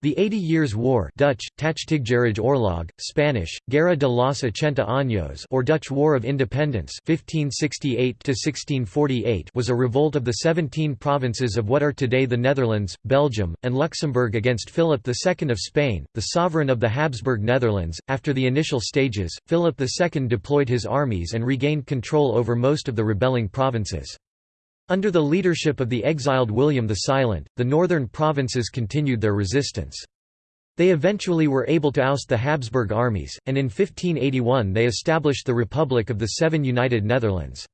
The Eighty Years' War Dutch, Oorlog, Spanish, Guerra de los Ochenta Años or Dutch War of Independence 1568 was a revolt of the seventeen provinces of what are today the Netherlands, Belgium, and Luxembourg against Philip II of Spain, the sovereign of the Habsburg Netherlands. After the initial stages, Philip II deployed his armies and regained control over most of the rebelling provinces. Under the leadership of the exiled William the Silent, the northern provinces continued their resistance. They eventually were able to oust the Habsburg armies, and in 1581 they established the Republic of the Seven United Netherlands.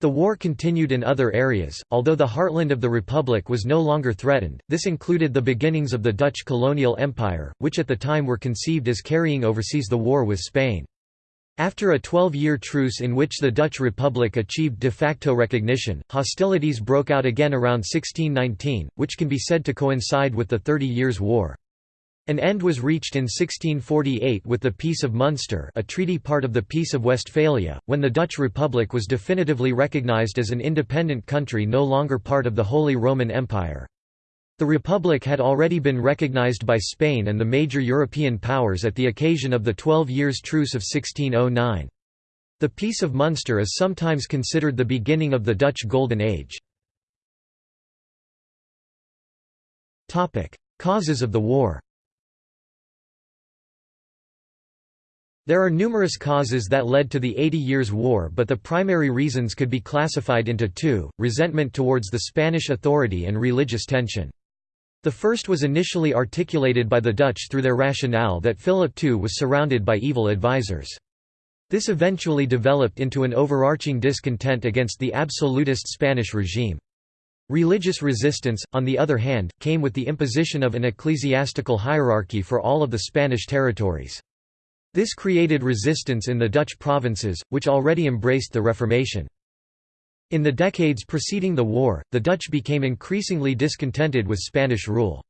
The war continued in other areas, although the heartland of the Republic was no longer threatened. This included the beginnings of the Dutch colonial empire, which at the time were conceived as carrying overseas the war with Spain. After a 12-year truce in which the Dutch Republic achieved de facto recognition, hostilities broke out again around 1619, which can be said to coincide with the Thirty Years' War. An end was reached in 1648 with the Peace of Munster a treaty part of the Peace of Westphalia, when the Dutch Republic was definitively recognized as an independent country no longer part of the Holy Roman Empire. The Republic had already been recognized by Spain and the major European powers at the occasion of the Twelve Years' Truce of 1609. The Peace of Munster is sometimes considered the beginning of the Dutch Golden Age. Causes of the war There are numerous causes that led to the Eighty Years' War but the primary reasons could be classified into two, resentment towards the Spanish authority and religious tension. The first was initially articulated by the Dutch through their rationale that Philip II was surrounded by evil advisers. This eventually developed into an overarching discontent against the absolutist Spanish regime. Religious resistance, on the other hand, came with the imposition of an ecclesiastical hierarchy for all of the Spanish territories. This created resistance in the Dutch provinces, which already embraced the Reformation. In the decades preceding the war, the Dutch became increasingly discontented with Spanish rule.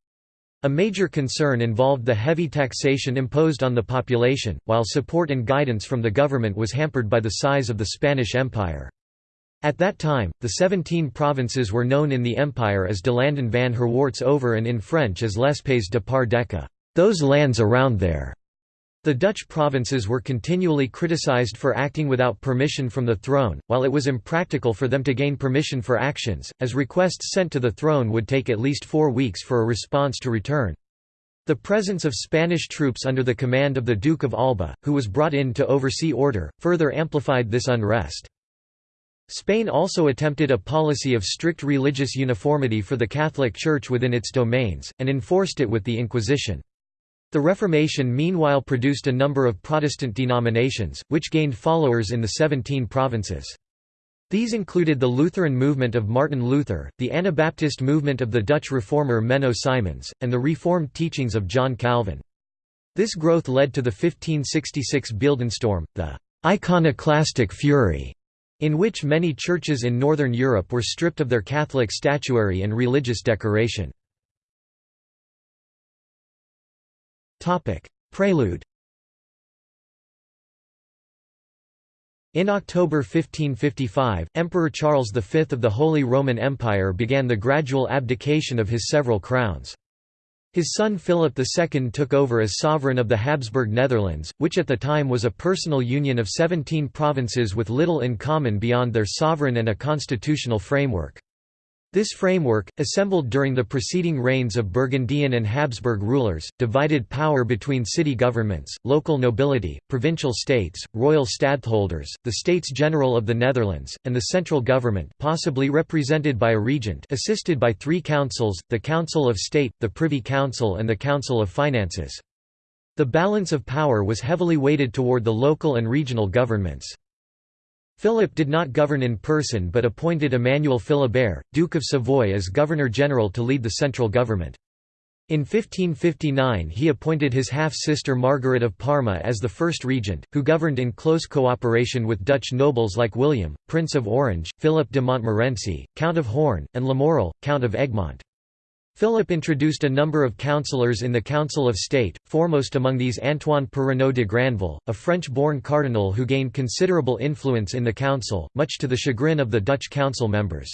A major concern involved the heavy taxation imposed on the population, while support and guidance from the government was hampered by the size of the Spanish Empire. At that time, the 17 provinces were known in the empire as de landen van Herwaarts over and in French as les pays de par deca, those lands around there. The Dutch provinces were continually criticized for acting without permission from the throne, while it was impractical for them to gain permission for actions, as requests sent to the throne would take at least four weeks for a response to return. The presence of Spanish troops under the command of the Duke of Alba, who was brought in to oversee order, further amplified this unrest. Spain also attempted a policy of strict religious uniformity for the Catholic Church within its domains, and enforced it with the Inquisition. The Reformation meanwhile produced a number of Protestant denominations, which gained followers in the Seventeen Provinces. These included the Lutheran movement of Martin Luther, the Anabaptist movement of the Dutch reformer Menno Simons, and the Reformed teachings of John Calvin. This growth led to the 1566 Beeldenstorm, the «iconoclastic fury», in which many churches in Northern Europe were stripped of their Catholic statuary and religious decoration. Topic: Prelude. In October 1555, Emperor Charles V of the Holy Roman Empire began the gradual abdication of his several crowns. His son Philip II took over as sovereign of the Habsburg Netherlands, which at the time was a personal union of 17 provinces with little in common beyond their sovereign and a constitutional framework. This framework, assembled during the preceding reigns of Burgundian and Habsburg rulers, divided power between city governments, local nobility, provincial states, royal stadtholders, the States General of the Netherlands, and the central government possibly represented by a regent assisted by three councils, the Council of State, the Privy Council and the Council of Finances. The balance of power was heavily weighted toward the local and regional governments. Philip did not govern in person but appointed Emmanuel Philibert, Duke of Savoy as Governor-General to lead the central government. In 1559 he appointed his half-sister Margaret of Parma as the first regent, who governed in close cooperation with Dutch nobles like William, Prince of Orange, Philip de Montmorency, Count of Horn, and Lamoral, Count of Egmont. Philip introduced a number of councillors in the Council of State, foremost among these Antoine Perrenot de Granvelle, a French-born cardinal who gained considerable influence in the council, much to the chagrin of the Dutch council members.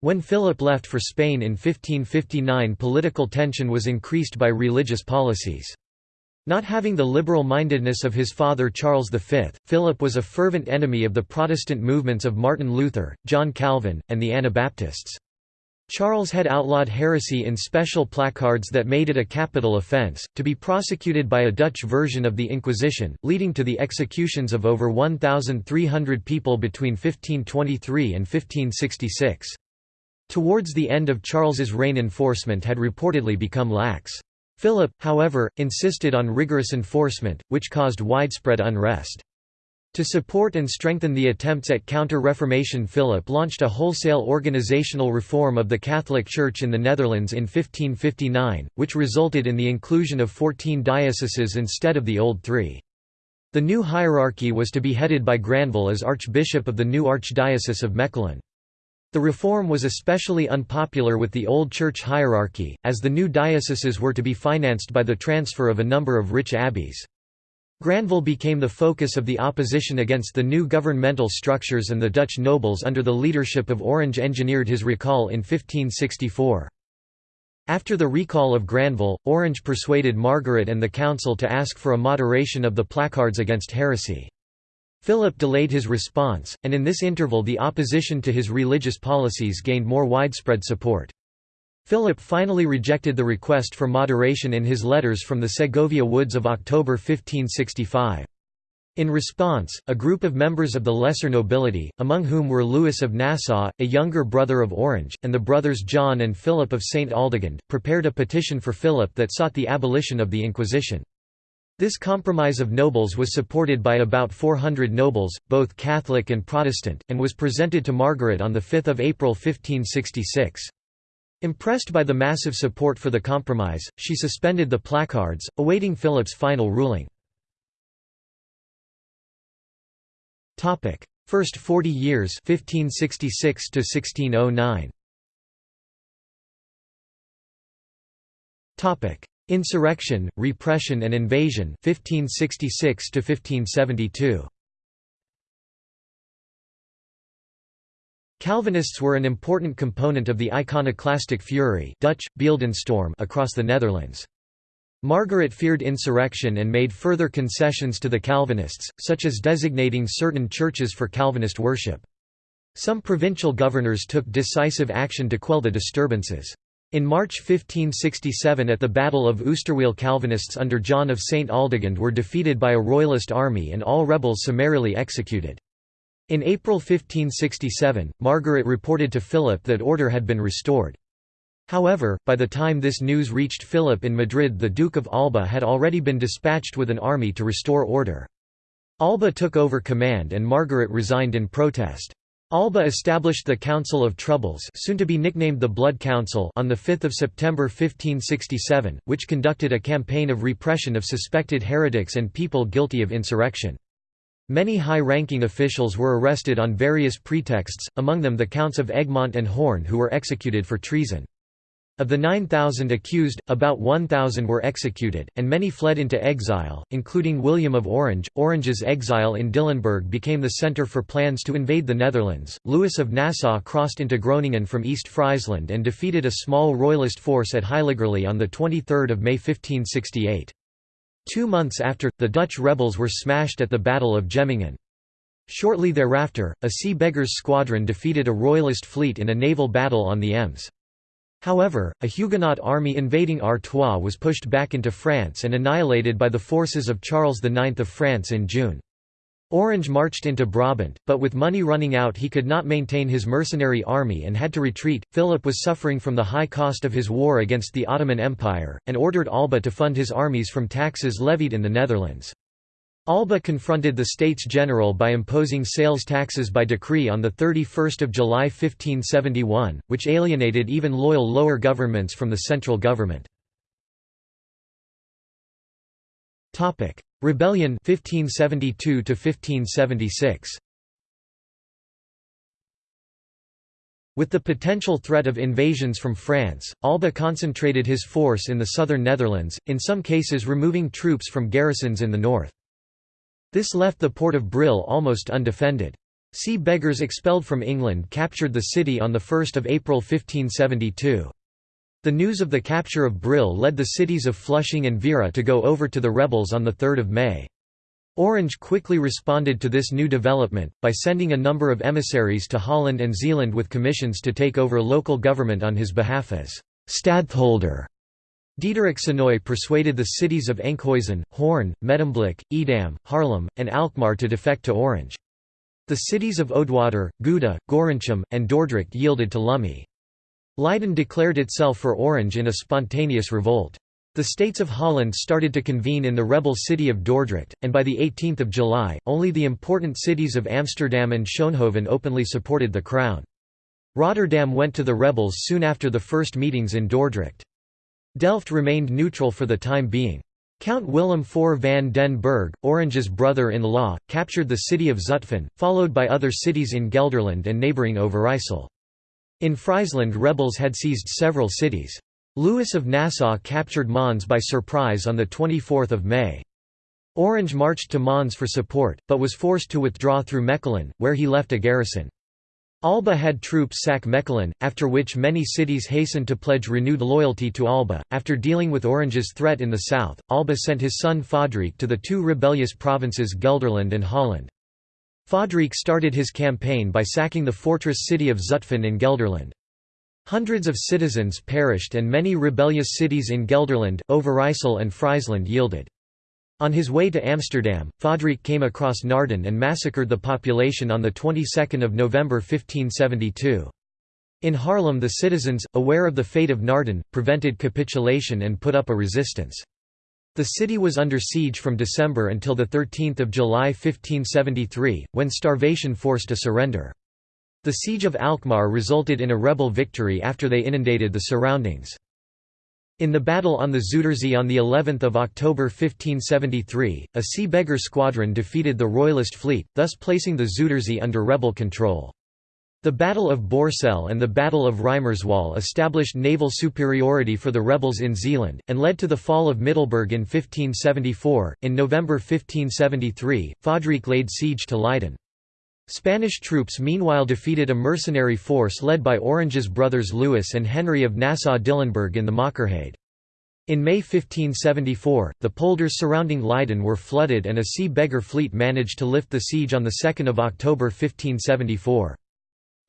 When Philip left for Spain in 1559 political tension was increased by religious policies. Not having the liberal-mindedness of his father Charles V, Philip was a fervent enemy of the Protestant movements of Martin Luther, John Calvin, and the Anabaptists. Charles had outlawed heresy in special placards that made it a capital offense, to be prosecuted by a Dutch version of the Inquisition, leading to the executions of over 1,300 people between 1523 and 1566. Towards the end of Charles's reign enforcement had reportedly become lax. Philip, however, insisted on rigorous enforcement, which caused widespread unrest. To support and strengthen the attempts at counter-Reformation Philip launched a wholesale organizational reform of the Catholic Church in the Netherlands in 1559, which resulted in the inclusion of 14 dioceses instead of the old three. The new hierarchy was to be headed by Granvelle as Archbishop of the new Archdiocese of Mechelen. The reform was especially unpopular with the old church hierarchy, as the new dioceses were to be financed by the transfer of a number of rich abbeys. Granvelle became the focus of the opposition against the new governmental structures and the Dutch nobles under the leadership of Orange engineered his recall in 1564. After the recall of Granvelle, Orange persuaded Margaret and the council to ask for a moderation of the placards against heresy. Philip delayed his response, and in this interval the opposition to his religious policies gained more widespread support. Philip finally rejected the request for moderation in his letters from the Segovia Woods of October 1565. In response, a group of members of the lesser nobility, among whom were Louis of Nassau, a younger brother of Orange, and the brothers John and Philip of St. Aldegonde, prepared a petition for Philip that sought the abolition of the Inquisition. This compromise of nobles was supported by about 400 nobles, both Catholic and Protestant, and was presented to Margaret on 5 April 1566. Impressed by the massive support for the compromise, she suspended the placards, awaiting Philip's final ruling. First 40 years 1566 to 1609. Topic: Insurrection, Repression and Invasion 1566 to 1572. Calvinists were an important component of the iconoclastic fury Dutch, Beeldenstorm across the Netherlands. Margaret feared insurrection and made further concessions to the Calvinists, such as designating certain churches for Calvinist worship. Some provincial governors took decisive action to quell the disturbances. In March 1567 at the Battle of Oosterweel Calvinists under John of St. Aldegonde were defeated by a royalist army and all rebels summarily executed. In April 1567, Margaret reported to Philip that order had been restored. However, by the time this news reached Philip in Madrid the Duke of Alba had already been dispatched with an army to restore order. Alba took over command and Margaret resigned in protest. Alba established the Council of Troubles soon to be nicknamed the Blood Council on 5 September 1567, which conducted a campaign of repression of suspected heretics and people guilty of insurrection. Many high-ranking officials were arrested on various pretexts, among them the Counts of Egmont and Horn who were executed for treason. Of the 9,000 accused, about 1,000 were executed, and many fled into exile, including William of Orange. Orange's exile in Dillenburg became the centre for plans to invade the Netherlands. Louis of Nassau crossed into Groningen from East Friesland and defeated a small royalist force at Heiligerlee on 23 May 1568. Two months after, the Dutch rebels were smashed at the Battle of Jemmingen. Shortly thereafter, a Sea Beggars squadron defeated a royalist fleet in a naval battle on the Ems. However, a Huguenot army invading Artois was pushed back into France and annihilated by the forces of Charles IX of France in June. Orange marched into Brabant, but with money running out he could not maintain his mercenary army and had to retreat. Philip was suffering from the high cost of his war against the Ottoman Empire, and ordered Alba to fund his armies from taxes levied in the Netherlands. Alba confronted the States General by imposing sales taxes by decree on 31 July 1571, which alienated even loyal lower governments from the central government. Rebellion 1572 1576 With the potential threat of invasions from France, Alba concentrated his force in the southern Netherlands, in some cases removing troops from garrisons in the north. This left the port of Brill almost undefended. Sea beggars expelled from England captured the city on 1 April 1572. The news of the capture of Brill led the cities of Flushing and Veere to go over to the rebels on 3 May. Orange quickly responded to this new development, by sending a number of emissaries to Holland and Zeeland with commissions to take over local government on his behalf as «stadtholder». Diederik Sonoy persuaded the cities of Enkhuizen, Hoorn, Medemblik, Edam, Haarlem, and Alkmaar to defect to Orange. The cities of Oudwater, Gouda, Gorinchem, and Dordrecht yielded to Lumey. Leiden declared itself for Orange in a spontaneous revolt. The states of Holland started to convene in the rebel city of Dordrecht, and by 18 July, only the important cities of Amsterdam and Schoonhoven openly supported the crown. Rotterdam went to the rebels soon after the first meetings in Dordrecht. Delft remained neutral for the time being. Count Willem IV van den Berg, Orange's brother-in-law, captured the city of Zutphen, followed by other cities in Gelderland and neighbouring Overijssel. In Friesland rebels had seized several cities. Louis of Nassau captured Mons by surprise on 24 May. Orange marched to Mons for support, but was forced to withdraw through Mechelen, where he left a garrison. Alba had troops sack Mechelen, after which many cities hastened to pledge renewed loyalty to Alba. After dealing with Orange's threat in the south, Alba sent his son Fadrique to the two rebellious provinces Gelderland and Holland. Fadrique started his campaign by sacking the fortress city of Zutphen in Gelderland. Hundreds of citizens perished and many rebellious cities in Gelderland, Overijssel and Friesland yielded. On his way to Amsterdam, Fadrique came across Naarden and massacred the population on the 22nd of November 1572. In Haarlem the citizens, aware of the fate of Naarden, prevented capitulation and put up a resistance. The city was under siege from December until 13 July 1573, when starvation forced a surrender. The siege of Alkmaar resulted in a rebel victory after they inundated the surroundings. In the battle on the Zuiderzee on the 11th of October 1573, a sea beggar squadron defeated the royalist fleet, thus placing the Zuiderzee under rebel control. The Battle of Borsel and the Battle of Reimerswaal established naval superiority for the rebels in Zeeland, and led to the fall of Middelburg in 1574. In November 1573, Fadrique laid siege to Leiden. Spanish troops meanwhile defeated a mercenary force led by Orange's brothers Louis and Henry of Nassau-Dillenburg in the Mookerheyde. In May 1574, the polders surrounding Leiden were flooded and a sea beggar fleet managed to lift the siege on 2 October 1574.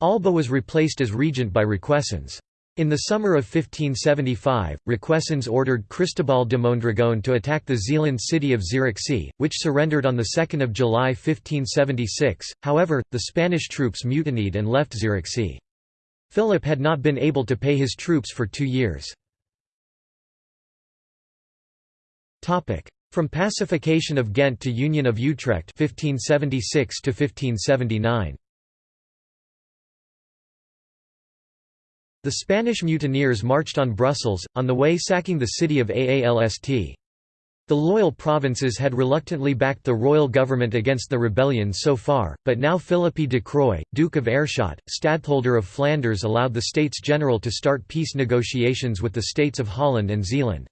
Alba was replaced as regent by Requesens. In the summer of 1575, Requesens ordered Cristobal de Mondragon to attack the Zeeland city of Zierikzee, which surrendered on 2 July 1576, however, the Spanish troops mutinied and left Zierikzee. Philip had not been able to pay his troops for two years. From pacification of Ghent to Union of Utrecht 1576 to 1579. The Spanish mutineers marched on Brussels, on the way sacking the city of Aalst. The loyal provinces had reluctantly backed the royal government against the rebellion so far, but now Philippe de Croy, Duke of Aerschot, stadtholder of Flanders allowed the States General to start peace negotiations with the states of Holland and Zeeland.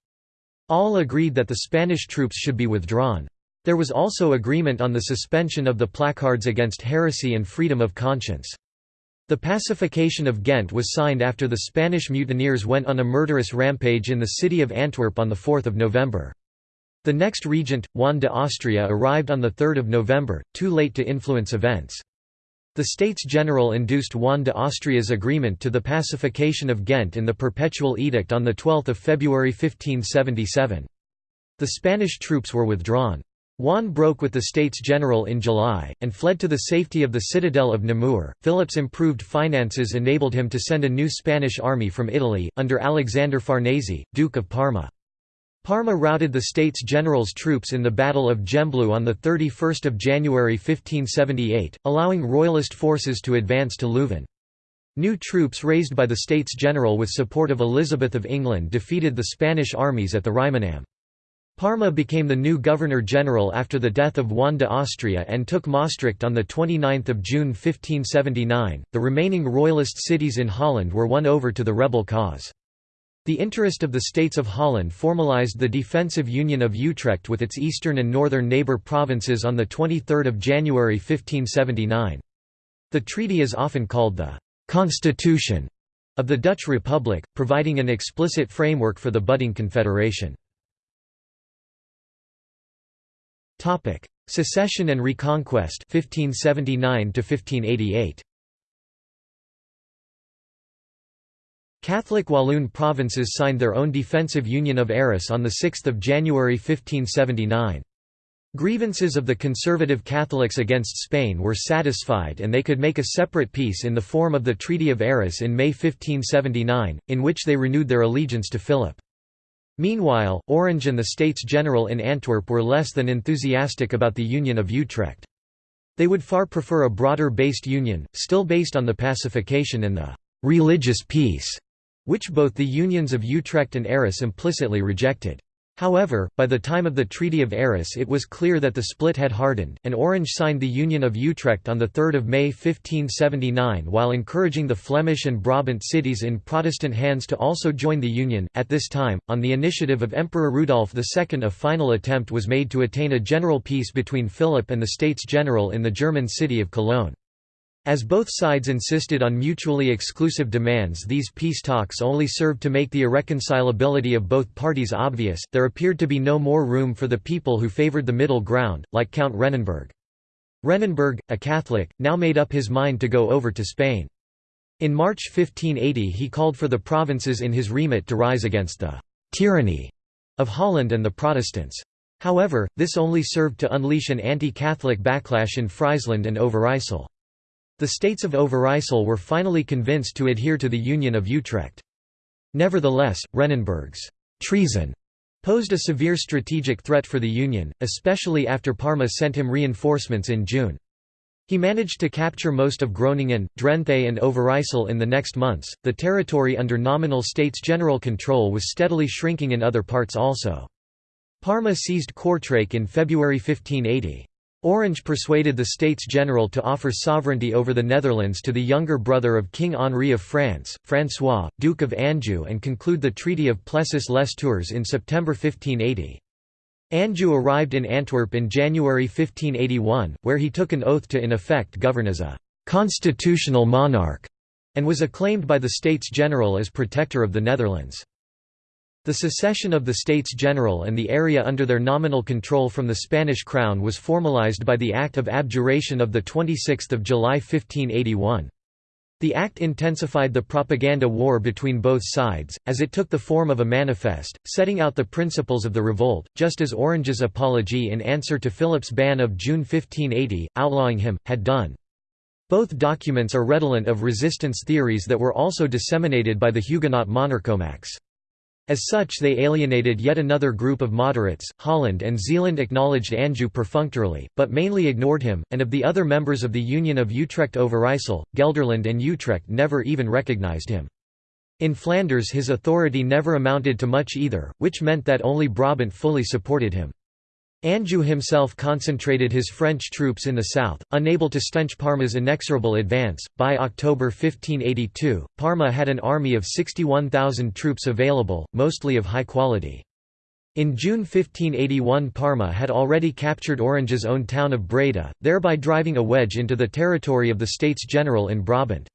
All agreed that the Spanish troops should be withdrawn. There was also agreement on the suspension of the placards against heresy and freedom of conscience. The pacification of Ghent was signed after the Spanish mutineers went on a murderous rampage in the city of Antwerp on 4 November. The next regent, Juan de Austria arrived on 3 November, too late to influence events. The States General induced Juan de Austria's agreement to the pacification of Ghent in the Perpetual Edict on 12 February 1577. The Spanish troops were withdrawn. Juan broke with the States General in July, and fled to the safety of the citadel of Namur. Philip's improved finances enabled him to send a new Spanish army from Italy, under Alexander Farnese, Duke of Parma. Parma routed the States General's troops in the Battle of Gembloux on 31 January 1578, allowing Royalist forces to advance to Leuven. New troops raised by the States General with support of Elizabeth of England defeated the Spanish armies at the Rijmenam. Parma became the new Governor-General after the death of Juan de Austria and took Maastricht on 29 June 1579. The remaining royalist cities in Holland were won over to the rebel cause. The interest of the states of Holland formalized the defensive Union of Utrecht with its eastern and northern neighbour provinces on 23 January 1579. The treaty is often called the «constitution» of the Dutch Republic, providing an explicit framework for the budding confederation. Secession and Reconquest 1579 to 1588. Catholic Walloon provinces signed their own defensive Union of Arras on 6 January 1579. Grievances of the conservative Catholics against Spain were satisfied and they could make a separate peace in the form of the Treaty of Arras in May 1579, in which they renewed their allegiance to Philip. Meanwhile, Orange and the States General in Antwerp were less than enthusiastic about the Union of Utrecht. They would far prefer a broader-based union, still based on the pacification and the «religious peace» which both the unions of Utrecht and Arras implicitly rejected. However, by the time of the Treaty of Arras it was clear that the split had hardened, and Orange signed the Union of Utrecht on 3 May 1579 while encouraging the Flemish and Brabant cities in Protestant hands to also join the Union. At this time, on the initiative of Emperor Rudolf II a final attempt was made to attain a general peace between Philip and the States General in the German city of Cologne. As both sides insisted on mutually exclusive demands these peace talks only served to make the irreconcilability of both parties obvious, there appeared to be no more room for the people who favoured the middle ground, like Count Rennenberg. Rennenberg, a Catholic, now made up his mind to go over to Spain. In March 1580 he called for the provinces in his remit to rise against the «tyranny» of Holland and the Protestants. However, this only served to unleash an anti-Catholic backlash in Friesland and Overijssel. The states of Overijssel were finally convinced to adhere to the Union of Utrecht. Nevertheless, Rennenberg's treason posed a severe strategic threat for the Union, especially after Parma sent him reinforcements in June. He managed to capture most of Groningen, Drenthe, and Overijssel in the next months. The territory under nominal States General control was steadily shrinking in other parts also. Parma seized Kortrijk in February 1580. Orange persuaded the States General to offer sovereignty over the Netherlands to the younger brother of King Henri of France, François, Duke of Anjou and conclude the Treaty of Plessis-les-Tours in September 1580. Anjou arrived in Antwerp in January 1581, where he took an oath to in effect govern as a «constitutional monarch» and was acclaimed by the States General as protector of the Netherlands. The secession of the States General and the area under their nominal control from the Spanish crown was formalized by the Act of Abjuration of 26 July 1581. The act intensified the propaganda war between both sides, as it took the form of a manifest, setting out the principles of the revolt, just as Orange's apology in answer to Philip's ban of June 1580, outlawing him, had done. Both documents are redolent of resistance theories that were also disseminated by the Huguenot monarchomachs. As such they alienated yet another group of moderates. Holland and Zeeland acknowledged Anjou perfunctorily, but mainly ignored him, and of the other members of the Union of Utrecht Overijssel, Gelderland and Utrecht never even recognized him. In Flanders his authority never amounted to much either, which meant that only Brabant fully supported him. Anjou himself concentrated his French troops in the south, unable to stanch Parma's inexorable advance. By October 1582, Parma had an army of 61,000 troops available, mostly of high quality. In June 1581 Parma had already captured Orange's own town of Breda, thereby driving a wedge into the territory of the States General in Brabant.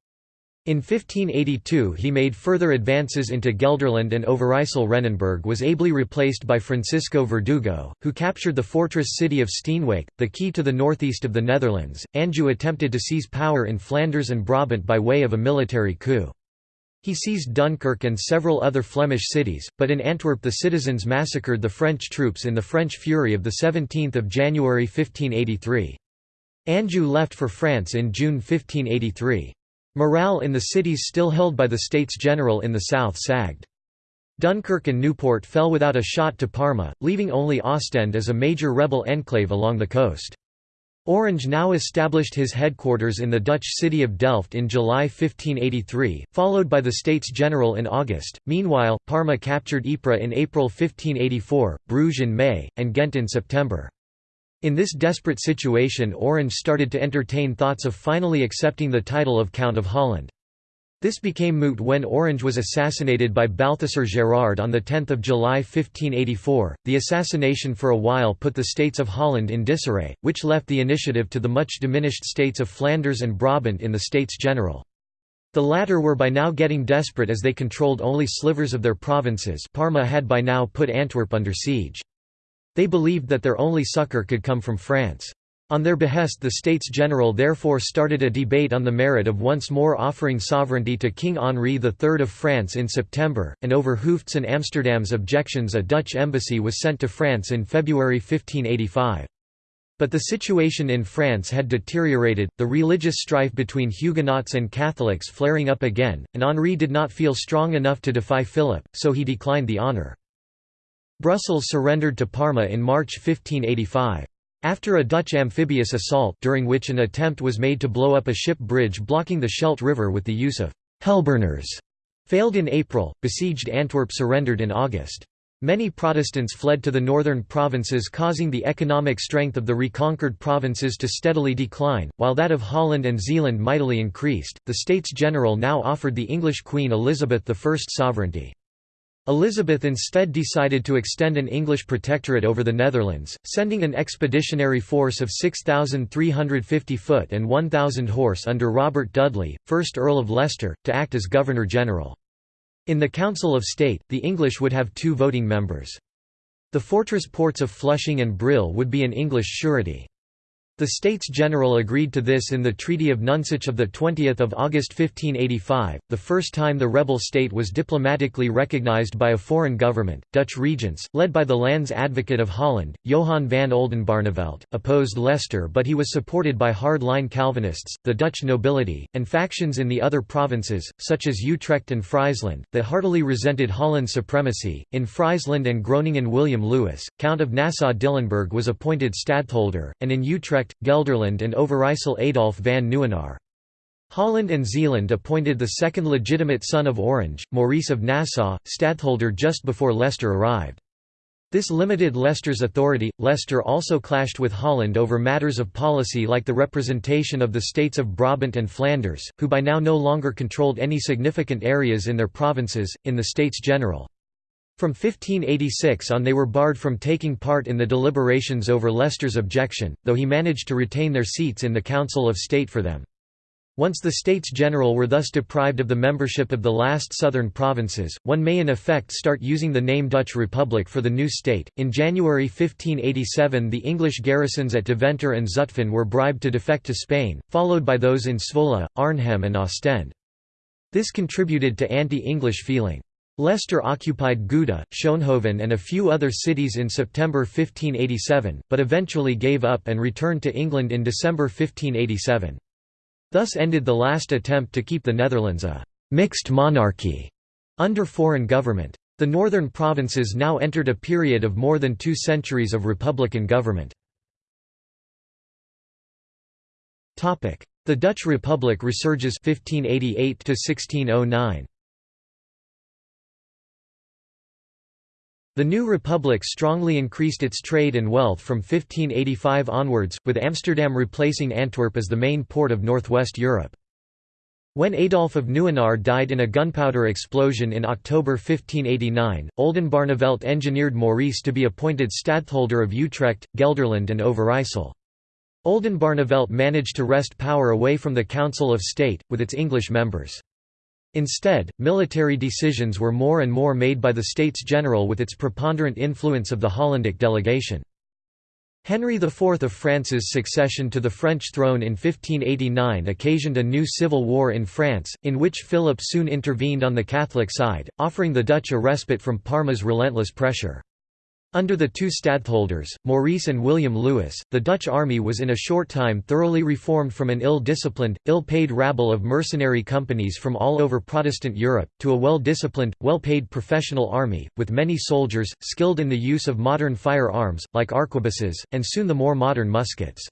In 1582 he made further advances into Gelderland and Overijssel Rennenberg was ably replaced by Francisco Verdugo, who captured the fortress city of Steenwijk, the key to the northeast of the Netherlands. Anjou attempted to seize power in Flanders and Brabant by way of a military coup. He seized Dunkirk and several other Flemish cities, but in Antwerp the citizens massacred the French troops in the French Fury of 17 January 1583. Anjou left for France in June 1583. Morale in the cities still held by the States General in the south sagged. Dunkirk and Newport fell without a shot to Parma, leaving only Ostend as a major rebel enclave along the coast. Orange now established his headquarters in the Dutch city of Delft in July 1583, followed by the States General in August. Meanwhile, Parma captured Ypres in April 1584, Bruges in May, and Ghent in September. In this desperate situation Orange started to entertain thoughts of finally accepting the title of Count of Holland. This became moot when Orange was assassinated by Balthasar Gerard on 10 July 1584. The assassination for a while put the states of Holland in disarray, which left the initiative to the much diminished states of Flanders and Brabant in the States General. The latter were by now getting desperate as they controlled only slivers of their provinces Parma had by now put Antwerp under siege. They believed that their only succour could come from France. On their behest the States General therefore started a debate on the merit of once more offering sovereignty to King Henri III of France in September, and over Hooft's and Amsterdam's objections a Dutch embassy was sent to France in February 1585. But the situation in France had deteriorated, the religious strife between Huguenots and Catholics flaring up again, and Henri did not feel strong enough to defy Philip, so he declined the honour. Brussels surrendered to Parma in March 1585. After a Dutch amphibious assault during which an attempt was made to blow up a ship bridge blocking the Scheldt River with the use of «hellburners» failed in April, besieged Antwerp surrendered in August. Many Protestants fled to the northern provinces causing the economic strength of the reconquered provinces to steadily decline, while that of Holland and Zeeland mightily increased. The States General now offered the English Queen Elizabeth I sovereignty. Elizabeth instead decided to extend an English protectorate over the Netherlands, sending an expeditionary force of 6,350 foot and 1,000 horse under Robert Dudley, 1st Earl of Leicester, to act as Governor-General. In the Council of State, the English would have two voting members. The fortress ports of Flushing and Brill would be an English surety. The States General agreed to this in the Treaty of Nonsuch of 20 August 1585, the first time the rebel state was diplomatically recognized by a foreign government. Dutch regents, led by the Lands Advocate of Holland, Johan van Oldenbarnevelt, opposed Leicester but he was supported by hard-line Calvinists, the Dutch nobility, and factions in the other provinces, such as Utrecht and Friesland, that heartily resented Holland's supremacy. In Friesland and Groningen William Lewis, Count of Nassau-Dillenburg was appointed stadtholder, and in Utrecht Utrecht, Gelderland and Overijssel Adolf van Nieuwenaar. Holland and Zeeland appointed the second legitimate son of Orange, Maurice of Nassau, stadtholder just before Leicester arrived. This limited Leicester's authority. Leicester also clashed with Holland over matters of policy like the representation of the states of Brabant and Flanders, who by now no longer controlled any significant areas in their provinces, in the States General. From 1586 on they were barred from taking part in the deliberations over Leicester's objection, though he managed to retain their seats in the Council of State for them. Once the States General were thus deprived of the membership of the last southern provinces, one may in effect start using the name Dutch Republic for the new state. In January 1587, the English garrisons at Deventer and Zutphen were bribed to defect to Spain, followed by those in Zwolle, Arnhem, and Ostend. This contributed to anti English feeling. Leicester occupied Gouda, Schoonhoven and a few other cities in September 1587, but eventually gave up and returned to England in December 1587. Thus ended the last attempt to keep the Netherlands a «mixed monarchy» under foreign government. The northern provinces now entered a period of more than two centuries of republican government. The Dutch Republic resurges 1588 1609. The new republic strongly increased its trade and wealth from 1585 onwards, with Amsterdam replacing Antwerp as the main port of northwest Europe. When Adolf of Nieuwenaar died in a gunpowder explosion in October 1589, Oldenbarnevelt engineered Maurice to be appointed stadtholder of Utrecht, Gelderland and Overijssel. Oldenbarnevelt managed to wrest power away from the Council of State, with its English members. Instead, military decisions were more and more made by the States General with its preponderant influence of the Hollandic delegation. Henry IV of France's succession to the French throne in 1589 occasioned a new civil war in France, in which Philip soon intervened on the Catholic side, offering the Dutch a respite from Parma's relentless pressure. Under the two stadtholders, Maurice and William Lewis, the Dutch army was in a short time thoroughly reformed from an ill-disciplined, ill-paid rabble of mercenary companies from all over Protestant Europe, to a well-disciplined, well-paid professional army, with many soldiers, skilled in the use of modern firearms, like arquebuses, and soon the more modern muskets.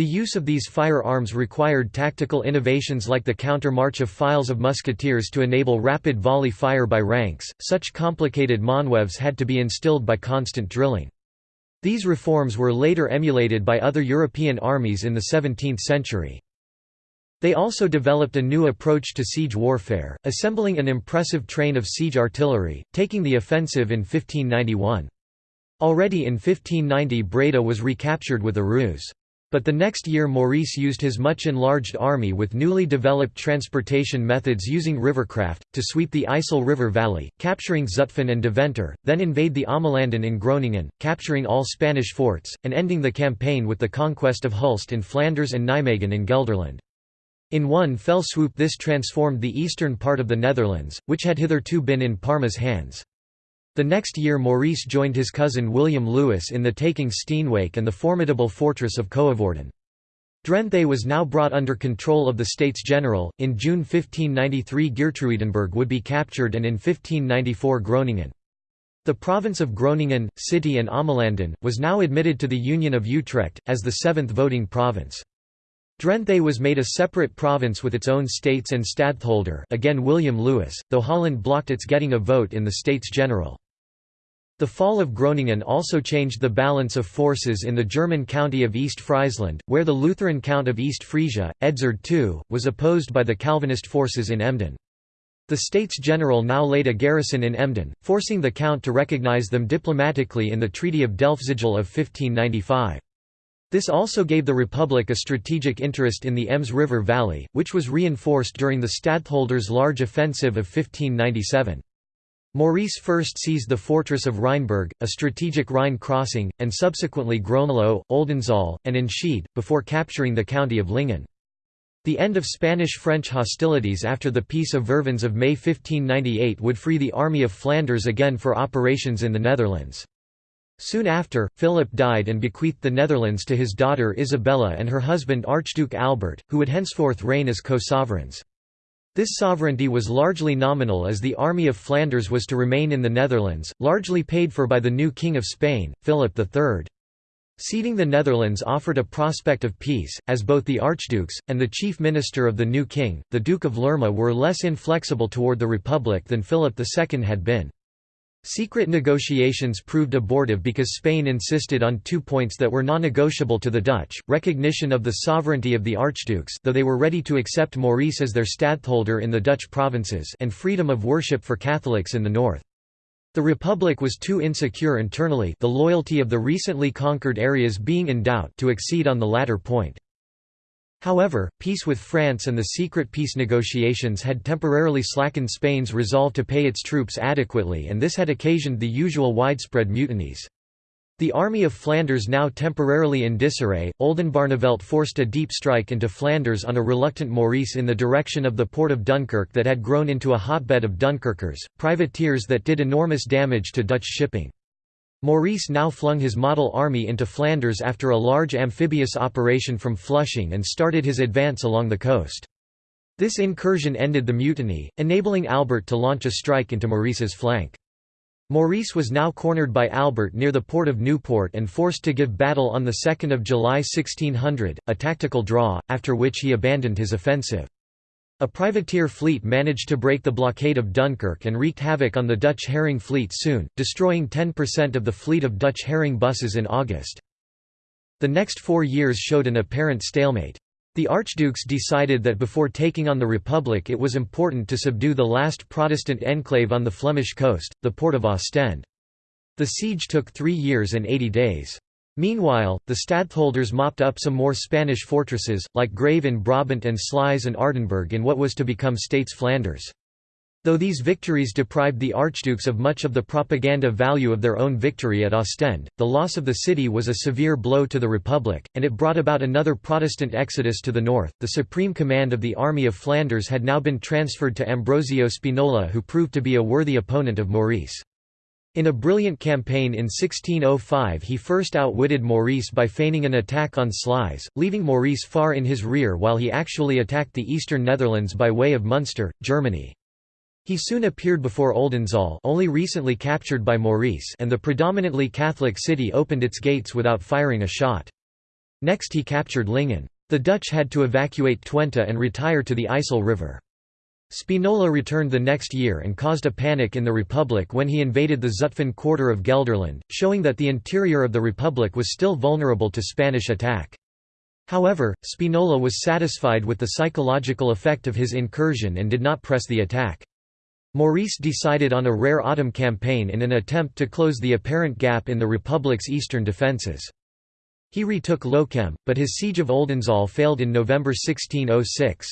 The use of these firearms required tactical innovations like the counter-march of files of musketeers to enable rapid volley fire by ranks, such complicated manœuvres had to be instilled by constant drilling. These reforms were later emulated by other European armies in the 17th century. They also developed a new approach to siege warfare, assembling an impressive train of siege artillery, taking the offensive in 1591. Already in 1590 Breda was recaptured with a ruse. But the next year Maurice used his much enlarged army with newly developed transportation methods using rivercraft, to sweep the IJssel River valley, capturing Zutphen and Deventer, then invade the Ommelanden in Groningen, capturing all Spanish forts, and ending the campaign with the conquest of Hulst in Flanders and Nijmegen in Gelderland. In one fell swoop this transformed the eastern part of the Netherlands, which had hitherto been in Parma's hands. The next year Maurice joined his cousin William Lewis in the taking Steenwijk and the formidable fortress of Coevorden. Drenthe was now brought under control of the States General. In June 1593 Geertruidenberg would be captured and in 1594 Groningen. The province of Groningen, City and Ommelanden, was now admitted to the Union of Utrecht, as the seventh voting province. Drenthe was made a separate province with its own states and stadtholder again William Lewis, though Holland blocked its getting a vote in the States General. The fall of Groningen also changed the balance of forces in the German county of East Friesland, where the Lutheran Count of East Frisia, Edzard II, was opposed by the Calvinist forces in Emden. The States General now laid a garrison in Emden, forcing the Count to recognize them diplomatically in the Treaty of Delfzijl of 1595. This also gave the Republic a strategic interest in the Ems River Valley, which was reinforced during the stadtholder's large offensive of 1597. Maurice first seized the fortress of Rheinberg, a strategic Rhine crossing, and subsequently Groenlo, Oldenzaal, and Enschede, before capturing the county of Lingen. The end of Spanish-French hostilities after the Peace of Vervins of May 1598 would free the Army of Flanders again for operations in the Netherlands. Soon after, Philip died and bequeathed the Netherlands to his daughter Isabella and her husband Archduke Albert, who would henceforth reign as co-sovereigns. This sovereignty was largely nominal as the Army of Flanders was to remain in the Netherlands, largely paid for by the new King of Spain, Philip III. Ceding the Netherlands offered a prospect of peace, as both the archdukes, and the chief minister of the new king, the Duke of Lerma were less inflexible toward the Republic than Philip II had been. Secret negotiations proved abortive because Spain insisted on two points that were non-negotiable to the Dutch, recognition of the sovereignty of the archdukes though they were ready to accept Maurice as their stadtholder in the Dutch provinces and freedom of worship for Catholics in the north. The Republic was too insecure internally the loyalty of the recently conquered areas being in doubt to accede on the latter point. However, peace with France and the secret peace negotiations had temporarily slackened Spain's resolve to pay its troops adequately and this had occasioned the usual widespread mutinies. The Army of Flanders now temporarily in disarray, Oldenbarnevelt forced a deep strike into Flanders on a reluctant Maurice in the direction of the port of Dunkirk that had grown into a hotbed of Dunkirkers, privateers that did enormous damage to Dutch shipping. Maurice now flung his model army into Flanders after a large amphibious operation from Flushing and started his advance along the coast. This incursion ended the mutiny, enabling Albert to launch a strike into Maurice's flank. Maurice was now cornered by Albert near the port of Newport and forced to give battle on 2 July 1600, a tactical draw, after which he abandoned his offensive. A privateer fleet managed to break the blockade of Dunkirk and wreaked havoc on the Dutch herring fleet soon, destroying 10% of the fleet of Dutch herring busses in August. The next four years showed an apparent stalemate. The archdukes decided that before taking on the Republic it was important to subdue the last Protestant enclave on the Flemish coast, the port of Ostend. The siege took three years and eighty days. Meanwhile, the stadtholders mopped up some more Spanish fortresses, like Grave in Brabant and Sluis and Aardenburg in what was to become States Flanders. Though these victories deprived the archdukes of much of the propaganda value of their own victory at Ostend, the loss of the city was a severe blow to the Republic, and it brought about another Protestant exodus to the north. The supreme command of the Army of Flanders had now been transferred to Ambrosio Spinola, who proved to be a worthy opponent of Maurice. In a brilliant campaign in 1605 he first outwitted Maurice by feigning an attack on Sluis, leaving Maurice far in his rear while he actually attacked the eastern Netherlands by way of Munster, Germany. He soon appeared before Oldenzaal only recently captured by Maurice and the predominantly Catholic city opened its gates without firing a shot. Next he captured Lingen. The Dutch had to evacuate Twente and retire to the IJssel River. Spinola returned the next year and caused a panic in the Republic when he invaded the Zutphen quarter of Gelderland, showing that the interior of the Republic was still vulnerable to Spanish attack. However, Spinola was satisfied with the psychological effect of his incursion and did not press the attack. Maurice decided on a rare autumn campaign in an attempt to close the apparent gap in the Republic's eastern defences. He retook Lochem, but his siege of Oldenzaal failed in November 1606.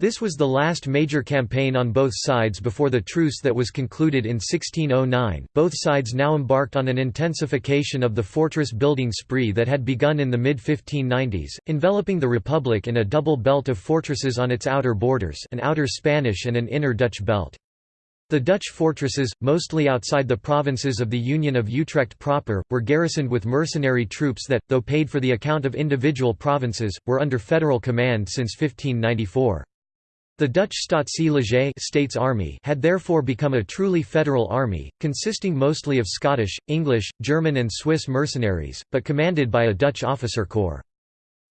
This was the last major campaign on both sides before the truce that was concluded in 1609. Both sides now embarked on an intensification of the fortress building spree that had begun in the mid 1590s, enveloping the Republic in a double belt of fortresses on its outer borders, an outer Spanish and an inner Dutch belt. The Dutch fortresses, mostly outside the provinces of the Union of Utrecht proper, were garrisoned with mercenary troops that, though paid for the account of individual provinces, were under federal command since 1594. The Dutch Staatse States Army had therefore become a truly federal army, consisting mostly of Scottish, English, German and Swiss mercenaries, but commanded by a Dutch officer corps.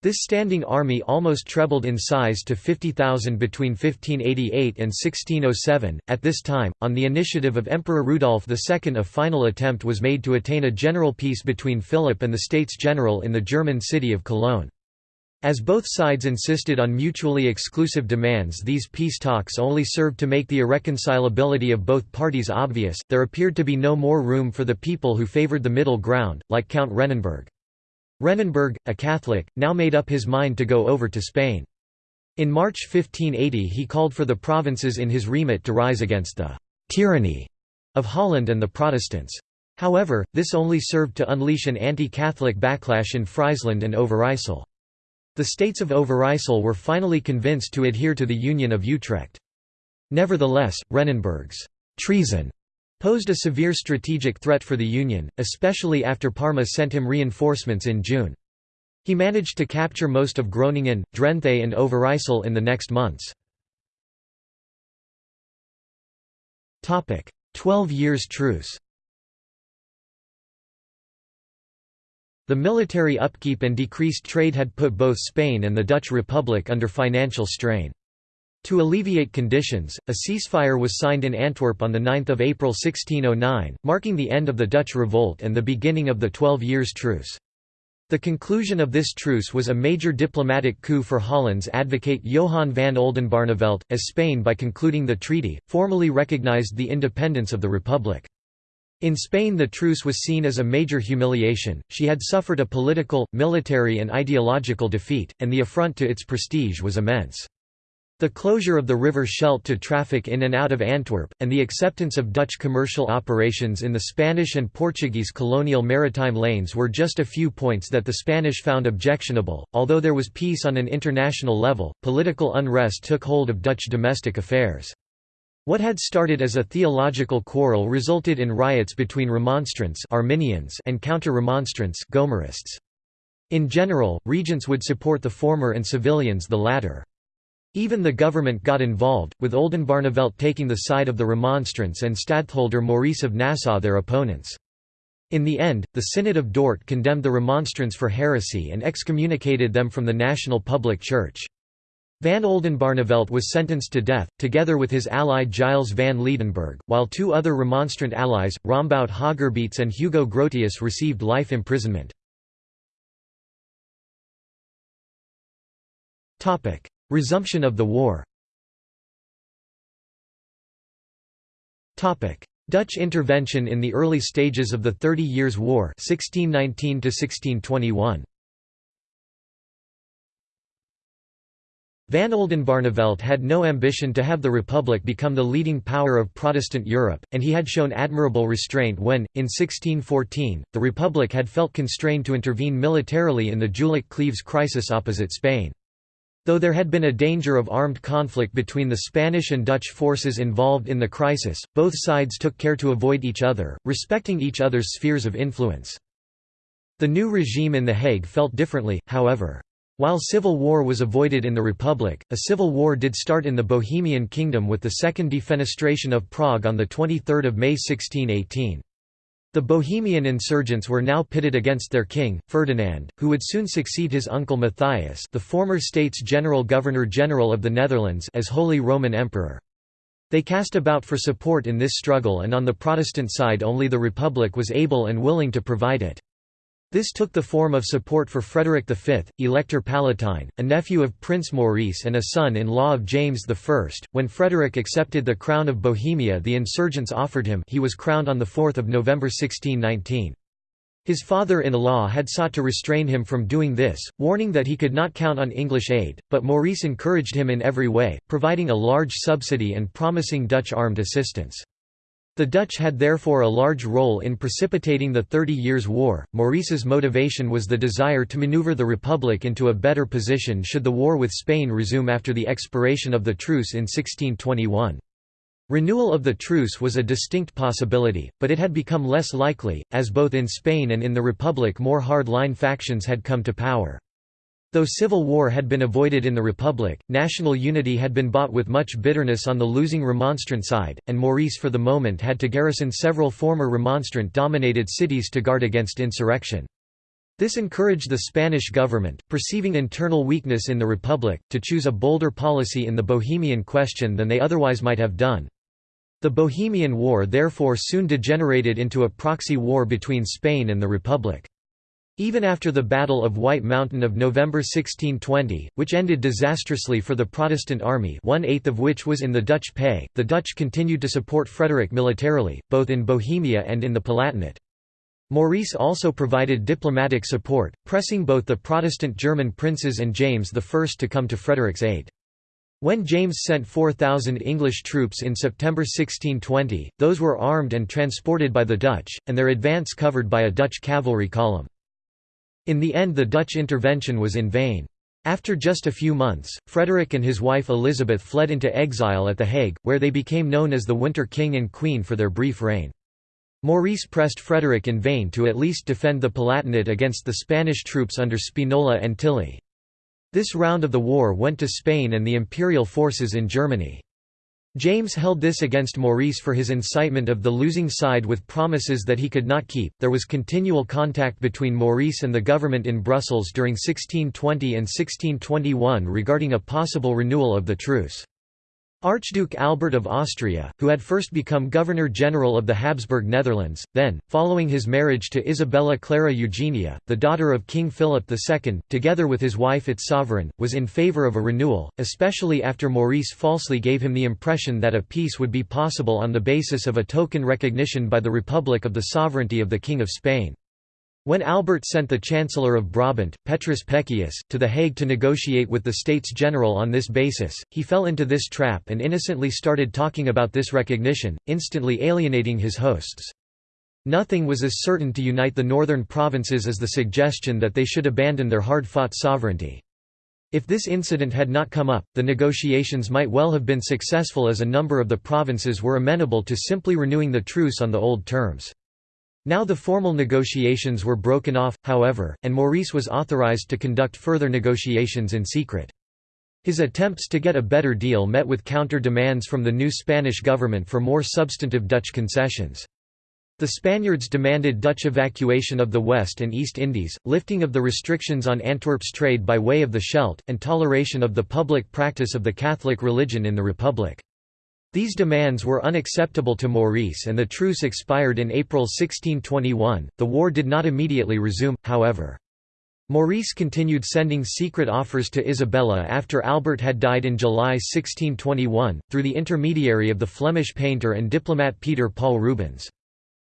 This standing army almost trebled in size to 50,000 between 1588 and 1607. At this time, on the initiative of Emperor Rudolf II, a final attempt was made to attain a general peace between Philip and the States General in the German city of Cologne. As both sides insisted on mutually exclusive demands these peace talks only served to make the irreconcilability of both parties obvious, there appeared to be no more room for the people who favoured the middle ground, like Count Rennenberg. Rennenberg, a Catholic, now made up his mind to go over to Spain. In March 1580 he called for the provinces in his remit to rise against the «tyranny» of Holland and the Protestants. However, this only served to unleash an anti-Catholic backlash in Friesland and Overijssel. The states of Overijssel were finally convinced to adhere to the Union of Utrecht. Nevertheless, Rennenberg's treason posed a severe strategic threat for the Union, especially after Parma sent him reinforcements in June. He managed to capture most of Groningen, Drenthe and Overijssel in the next months. Twelve years truce The military upkeep and decreased trade had put both Spain and the Dutch Republic under financial strain. To alleviate conditions, a ceasefire was signed in Antwerp on 9 April 1609, marking the end of the Dutch revolt and the beginning of the Twelve Years' Truce. The conclusion of this truce was a major diplomatic coup for Holland's advocate Johan van Oldenbarnevelt, as Spain by concluding the treaty, formally recognized the independence of the Republic. In Spain the truce was seen as a major humiliation, she had suffered a political, military and ideological defeat, and the affront to its prestige was immense. The closure of the River Scheldt to traffic in and out of Antwerp, and the acceptance of Dutch commercial operations in the Spanish and Portuguese colonial maritime lanes were just a few points that the Spanish found objectionable. Although there was peace on an international level, political unrest took hold of Dutch domestic affairs. What had started as a theological quarrel resulted in riots between Remonstrants Arminians and Counter-Remonstrants Gomarists. In general, regents would support the former and civilians the latter. Even the government got involved, with Oldenbarnevelt taking the side of the Remonstrants and Stadtholder Maurice of Nassau their opponents. In the end, the Synod of Dort condemned the Remonstrants for heresy and excommunicated them from the national public church. Van Oldenbarnevelt was sentenced to death, together with his ally Giles van Ledenberg, while two other Remonstrant allies, Rombout Hogerbeets and Hugo Grotius received life imprisonment. Resumption of the war Dutch intervention in the early stages of the Thirty Years' War 1619 Van Oldenbarnevelt had no ambition to have the Republic become the leading power of Protestant Europe, and he had shown admirable restraint when, in 1614, the Republic had felt constrained to intervene militarily in the Jülich-Cleves crisis opposite Spain. Though there had been a danger of armed conflict between the Spanish and Dutch forces involved in the crisis, both sides took care to avoid each other, respecting each other's spheres of influence. The new regime in The Hague felt differently, however. While civil war was avoided in the Republic, a civil war did start in the Bohemian Kingdom with the Second Defenestration of Prague on 23 May 1618. The Bohemian insurgents were now pitted against their king, Ferdinand, who would soon succeed his uncle Matthias the former States General Governor-General of the Netherlands as Holy Roman Emperor. They cast about for support in this struggle and on the Protestant side only the Republic was able and willing to provide it. This took the form of support for Frederick V, Elector Palatine, a nephew of Prince Maurice and a son-in-law of James I. When Frederick accepted the crown of Bohemia the insurgents offered him he was crowned on 4 November 1619. His father-in-law had sought to restrain him from doing this, warning that he could not count on English aid, but Maurice encouraged him in every way, providing a large subsidy and promising Dutch armed assistance. The Dutch had therefore a large role in precipitating the Thirty Years' War. Maurice's motivation was the desire to maneuver the Republic into a better position should the war with Spain resume after the expiration of the truce in 1621. Renewal of the truce was a distinct possibility, but it had become less likely, as both in Spain and in the Republic more hard-line factions had come to power. Though civil war had been avoided in the Republic, national unity had been bought with much bitterness on the losing Remonstrant side, and Maurice for the moment had to garrison several former Remonstrant-dominated cities to guard against insurrection. This encouraged the Spanish government, perceiving internal weakness in the Republic, to choose a bolder policy in the Bohemian question than they otherwise might have done. The Bohemian War therefore soon degenerated into a proxy war between Spain and the Republic. Even after the Battle of White Mountain of November 1620, which ended disastrously for the Protestant army one-eighth of which was in the Dutch pay, the Dutch continued to support Frederick militarily, both in Bohemia and in the Palatinate. Maurice also provided diplomatic support, pressing both the Protestant German princes and James I to come to Frederick's aid. When James sent 4,000 English troops in September 1620, those were armed and transported by the Dutch, and their advance covered by a Dutch cavalry column. In the end the Dutch intervention was in vain. After just a few months, Frederick and his wife Elizabeth fled into exile at The Hague, where they became known as the Winter King and Queen for their brief reign. Maurice pressed Frederick in vain to at least defend the Palatinate against the Spanish troops under Spinola and Tilly. This round of the war went to Spain and the imperial forces in Germany. James held this against Maurice for his incitement of the losing side with promises that he could not keep. There was continual contact between Maurice and the government in Brussels during 1620 and 1621 regarding a possible renewal of the truce. Archduke Albert of Austria, who had first become Governor-General of the Habsburg Netherlands, then, following his marriage to Isabella Clara Eugenia, the daughter of King Philip II, together with his wife its sovereign, was in favour of a renewal, especially after Maurice falsely gave him the impression that a peace would be possible on the basis of a token recognition by the Republic of the sovereignty of the King of Spain. When Albert sent the Chancellor of Brabant, Petrus Peccius, to The Hague to negotiate with the States General on this basis, he fell into this trap and innocently started talking about this recognition, instantly alienating his hosts. Nothing was as certain to unite the northern provinces as the suggestion that they should abandon their hard-fought sovereignty. If this incident had not come up, the negotiations might well have been successful as a number of the provinces were amenable to simply renewing the truce on the old terms. Now the formal negotiations were broken off, however, and Maurice was authorized to conduct further negotiations in secret. His attempts to get a better deal met with counter-demands from the new Spanish government for more substantive Dutch concessions. The Spaniards demanded Dutch evacuation of the West and East Indies, lifting of the restrictions on Antwerp's trade by way of the Scheldt, and toleration of the public practice of the Catholic religion in the Republic. These demands were unacceptable to Maurice and the truce expired in April 1621. The war did not immediately resume, however. Maurice continued sending secret offers to Isabella after Albert had died in July 1621, through the intermediary of the Flemish painter and diplomat Peter Paul Rubens.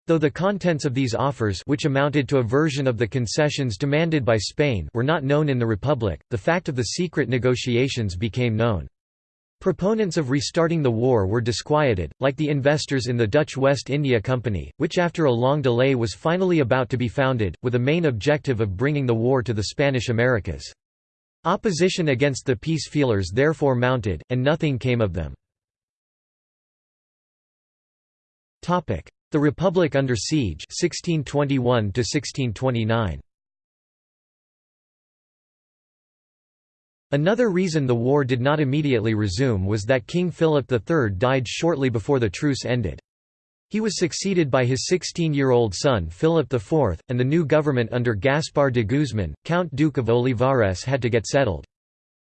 Though the contents of these offers which amounted to a version of the concessions demanded by Spain were not known in the Republic, the fact of the secret negotiations became known. Proponents of restarting the war were disquieted, like the investors in the Dutch West India Company, which after a long delay was finally about to be founded, with a main objective of bringing the war to the Spanish Americas. Opposition against the peace feelers therefore mounted, and nothing came of them. The Republic under siege 1621 1629. Another reason the war did not immediately resume was that King Philip III died shortly before the truce ended. He was succeeded by his 16-year-old son Philip IV, and the new government under Gaspar de Guzman, Count Duke of Olivares had to get settled.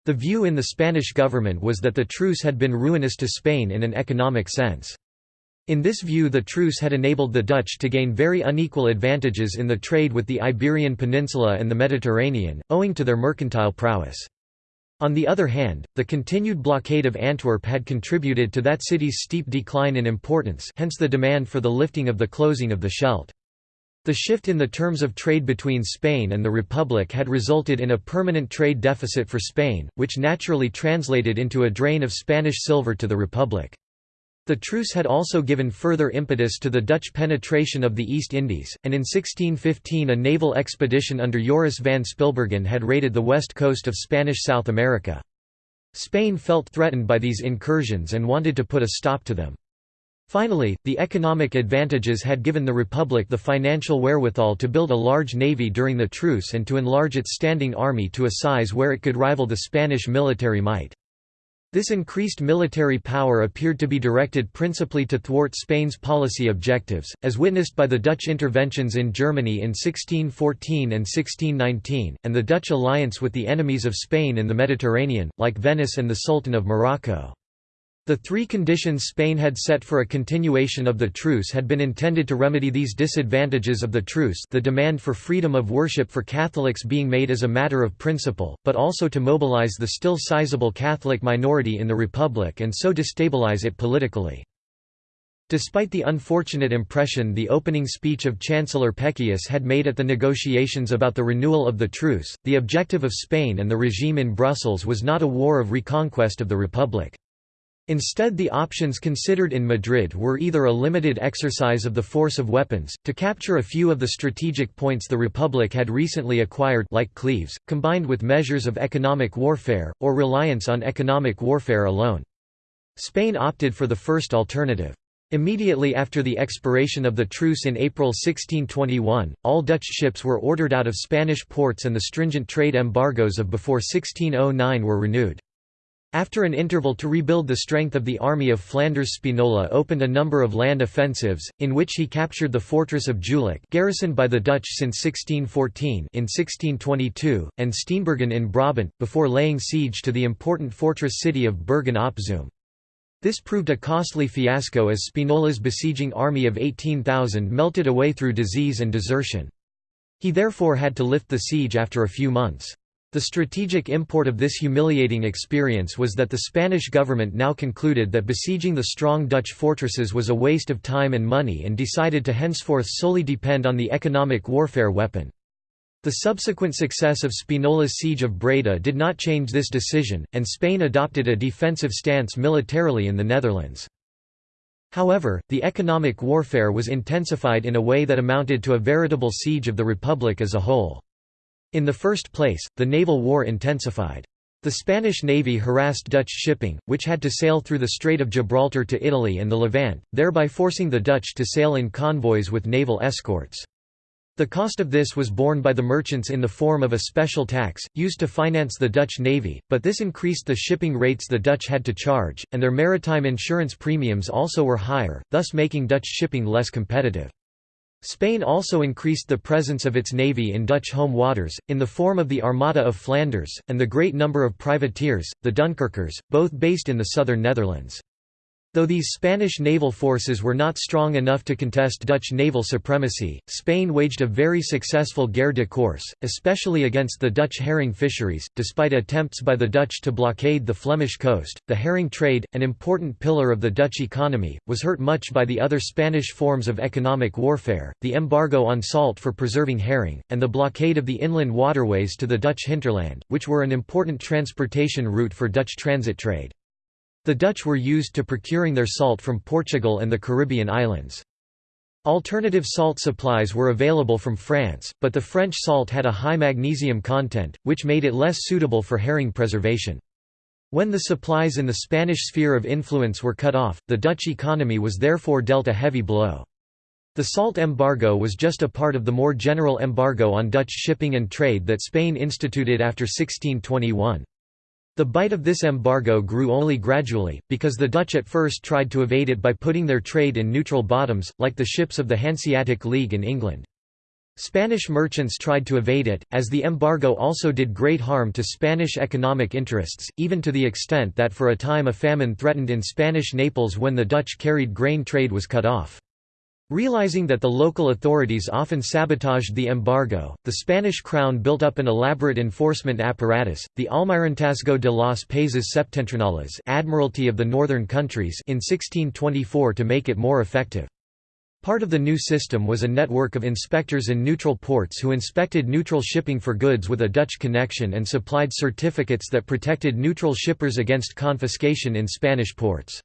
The view in the Spanish government was that the truce had been ruinous to Spain in an economic sense. In this view the truce had enabled the Dutch to gain very unequal advantages in the trade with the Iberian Peninsula and the Mediterranean, owing to their mercantile prowess. On the other hand, the continued blockade of Antwerp had contributed to that city's steep decline in importance hence the demand for the lifting of the closing of the Scheldt. The shift in the terms of trade between Spain and the Republic had resulted in a permanent trade deficit for Spain, which naturally translated into a drain of Spanish silver to the Republic. The truce had also given further impetus to the Dutch penetration of the East Indies, and in 1615 a naval expedition under Joris van Spilbergen had raided the west coast of Spanish South America. Spain felt threatened by these incursions and wanted to put a stop to them. Finally, the economic advantages had given the Republic the financial wherewithal to build a large navy during the truce and to enlarge its standing army to a size where it could rival the Spanish military might. This increased military power appeared to be directed principally to thwart Spain's policy objectives, as witnessed by the Dutch interventions in Germany in 1614 and 1619, and the Dutch alliance with the enemies of Spain in the Mediterranean, like Venice and the Sultan of Morocco. The three conditions Spain had set for a continuation of the truce had been intended to remedy these disadvantages of the truce the demand for freedom of worship for Catholics being made as a matter of principle, but also to mobilize the still sizable Catholic minority in the Republic and so destabilize it politically. Despite the unfortunate impression the opening speech of Chancellor Peccius had made at the negotiations about the renewal of the truce, the objective of Spain and the regime in Brussels was not a war of reconquest of the Republic. Instead the options considered in Madrid were either a limited exercise of the force of weapons, to capture a few of the strategic points the Republic had recently acquired like Cleves, combined with measures of economic warfare, or reliance on economic warfare alone. Spain opted for the first alternative. Immediately after the expiration of the truce in April 1621, all Dutch ships were ordered out of Spanish ports and the stringent trade embargoes of before 1609 were renewed. After an interval to rebuild the strength of the army of Flanders Spinola opened a number of land offensives, in which he captured the fortress of Jülich garrisoned by the Dutch since 1614 in 1622, and Steenbergen in Brabant, before laying siege to the important fortress city of Bergen op Zoom. This proved a costly fiasco as Spinola's besieging army of 18,000 melted away through disease and desertion. He therefore had to lift the siege after a few months. The strategic import of this humiliating experience was that the Spanish government now concluded that besieging the strong Dutch fortresses was a waste of time and money and decided to henceforth solely depend on the economic warfare weapon. The subsequent success of Spinola's siege of Breda did not change this decision, and Spain adopted a defensive stance militarily in the Netherlands. However, the economic warfare was intensified in a way that amounted to a veritable siege of the Republic as a whole. In the first place, the naval war intensified. The Spanish navy harassed Dutch shipping, which had to sail through the Strait of Gibraltar to Italy and the Levant, thereby forcing the Dutch to sail in convoys with naval escorts. The cost of this was borne by the merchants in the form of a special tax, used to finance the Dutch navy, but this increased the shipping rates the Dutch had to charge, and their maritime insurance premiums also were higher, thus making Dutch shipping less competitive. Spain also increased the presence of its navy in Dutch home waters, in the form of the Armada of Flanders, and the great number of privateers, the Dunkirkers, both based in the southern Netherlands. Though these Spanish naval forces were not strong enough to contest Dutch naval supremacy, Spain waged a very successful guerre de course, especially against the Dutch herring fisheries. Despite attempts by the Dutch to blockade the Flemish coast, the herring trade, an important pillar of the Dutch economy, was hurt much by the other Spanish forms of economic warfare, the embargo on salt for preserving herring, and the blockade of the inland waterways to the Dutch hinterland, which were an important transportation route for Dutch transit trade. The Dutch were used to procuring their salt from Portugal and the Caribbean islands. Alternative salt supplies were available from France, but the French salt had a high magnesium content, which made it less suitable for herring preservation. When the supplies in the Spanish sphere of influence were cut off, the Dutch economy was therefore dealt a heavy blow. The salt embargo was just a part of the more general embargo on Dutch shipping and trade that Spain instituted after 1621. The bite of this embargo grew only gradually, because the Dutch at first tried to evade it by putting their trade in neutral bottoms, like the ships of the Hanseatic League in England. Spanish merchants tried to evade it, as the embargo also did great harm to Spanish economic interests, even to the extent that for a time a famine threatened in Spanish Naples when the Dutch carried grain trade was cut off. Realizing that the local authorities often sabotaged the embargo, the Spanish crown built up an elaborate enforcement apparatus, the Almirantazgo de los Países Septentrionales Admiralty of the Northern Countries in 1624 to make it more effective. Part of the new system was a network of inspectors in neutral ports who inspected neutral shipping for goods with a Dutch connection and supplied certificates that protected neutral shippers against confiscation in Spanish ports.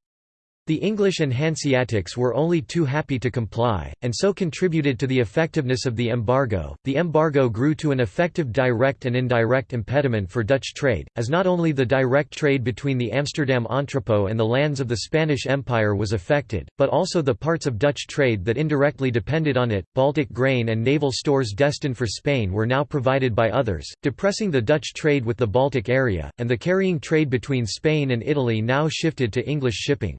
The English and Hanseatics were only too happy to comply, and so contributed to the effectiveness of the embargo. The embargo grew to an effective direct and indirect impediment for Dutch trade, as not only the direct trade between the Amsterdam entrepot and the lands of the Spanish Empire was affected, but also the parts of Dutch trade that indirectly depended on it. Baltic grain and naval stores destined for Spain were now provided by others, depressing the Dutch trade with the Baltic area, and the carrying trade between Spain and Italy now shifted to English shipping.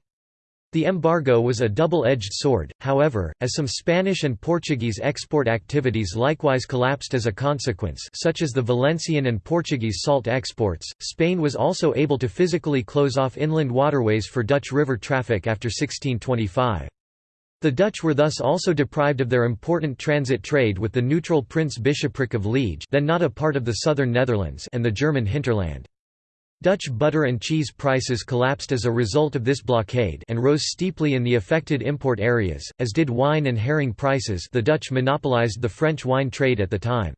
The embargo was a double-edged sword, however, as some Spanish and Portuguese export activities likewise collapsed as a consequence such as the Valencian and Portuguese salt exports, Spain was also able to physically close off inland waterways for Dutch river traffic after 1625. The Dutch were thus also deprived of their important transit trade with the neutral Prince Bishopric of Liege then not a part of the southern Netherlands and the German hinterland. Dutch butter and cheese prices collapsed as a result of this blockade and rose steeply in the affected import areas, as did wine and herring prices the Dutch monopolized the French wine trade at the time.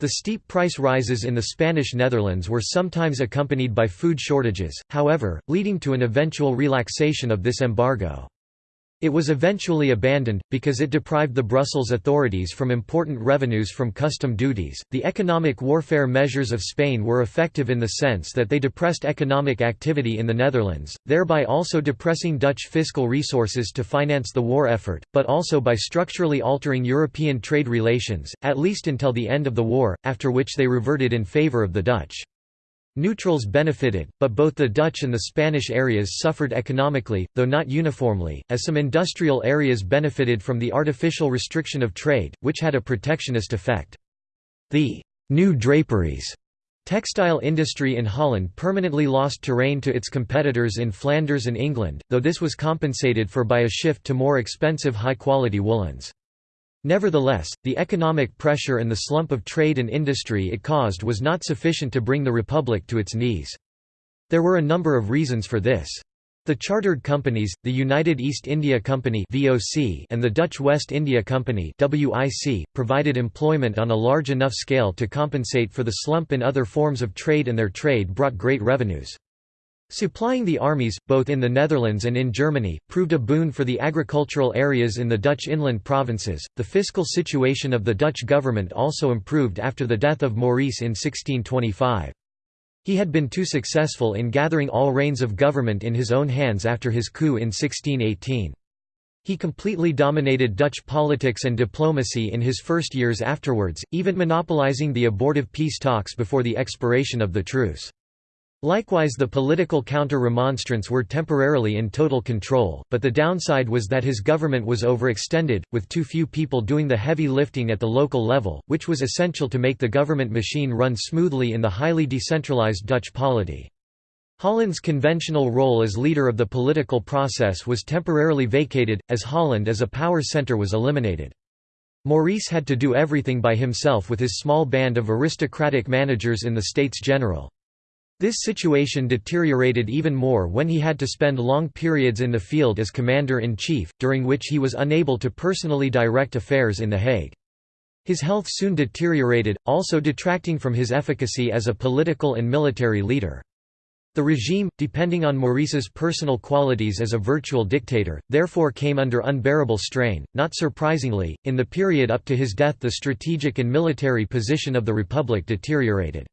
The steep price rises in the Spanish Netherlands were sometimes accompanied by food shortages, however, leading to an eventual relaxation of this embargo. It was eventually abandoned, because it deprived the Brussels authorities from important revenues from custom duties. The economic warfare measures of Spain were effective in the sense that they depressed economic activity in the Netherlands, thereby also depressing Dutch fiscal resources to finance the war effort, but also by structurally altering European trade relations, at least until the end of the war, after which they reverted in favour of the Dutch. Neutrals benefited, but both the Dutch and the Spanish areas suffered economically, though not uniformly, as some industrial areas benefited from the artificial restriction of trade, which had a protectionist effect. The «new draperies» textile industry in Holland permanently lost terrain to its competitors in Flanders and England, though this was compensated for by a shift to more expensive high-quality woolens. Nevertheless, the economic pressure and the slump of trade and industry it caused was not sufficient to bring the republic to its knees. There were a number of reasons for this. The chartered companies, the United East India Company and the Dutch West India Company provided employment on a large enough scale to compensate for the slump in other forms of trade and their trade brought great revenues. Supplying the armies, both in the Netherlands and in Germany, proved a boon for the agricultural areas in the Dutch inland provinces. The fiscal situation of the Dutch government also improved after the death of Maurice in 1625. He had been too successful in gathering all reins of government in his own hands after his coup in 1618. He completely dominated Dutch politics and diplomacy in his first years afterwards, even monopolizing the abortive peace talks before the expiration of the truce. Likewise the political counter-remonstrants were temporarily in total control, but the downside was that his government was overextended, with too few people doing the heavy lifting at the local level, which was essential to make the government machine run smoothly in the highly decentralized Dutch polity. Holland's conventional role as leader of the political process was temporarily vacated, as Holland as a power centre was eliminated. Maurice had to do everything by himself with his small band of aristocratic managers in the States General. This situation deteriorated even more when he had to spend long periods in the field as commander-in-chief, during which he was unable to personally direct affairs in The Hague. His health soon deteriorated, also detracting from his efficacy as a political and military leader. The regime, depending on Maurice's personal qualities as a virtual dictator, therefore came under unbearable strain. Not surprisingly, in the period up to his death the strategic and military position of the Republic deteriorated.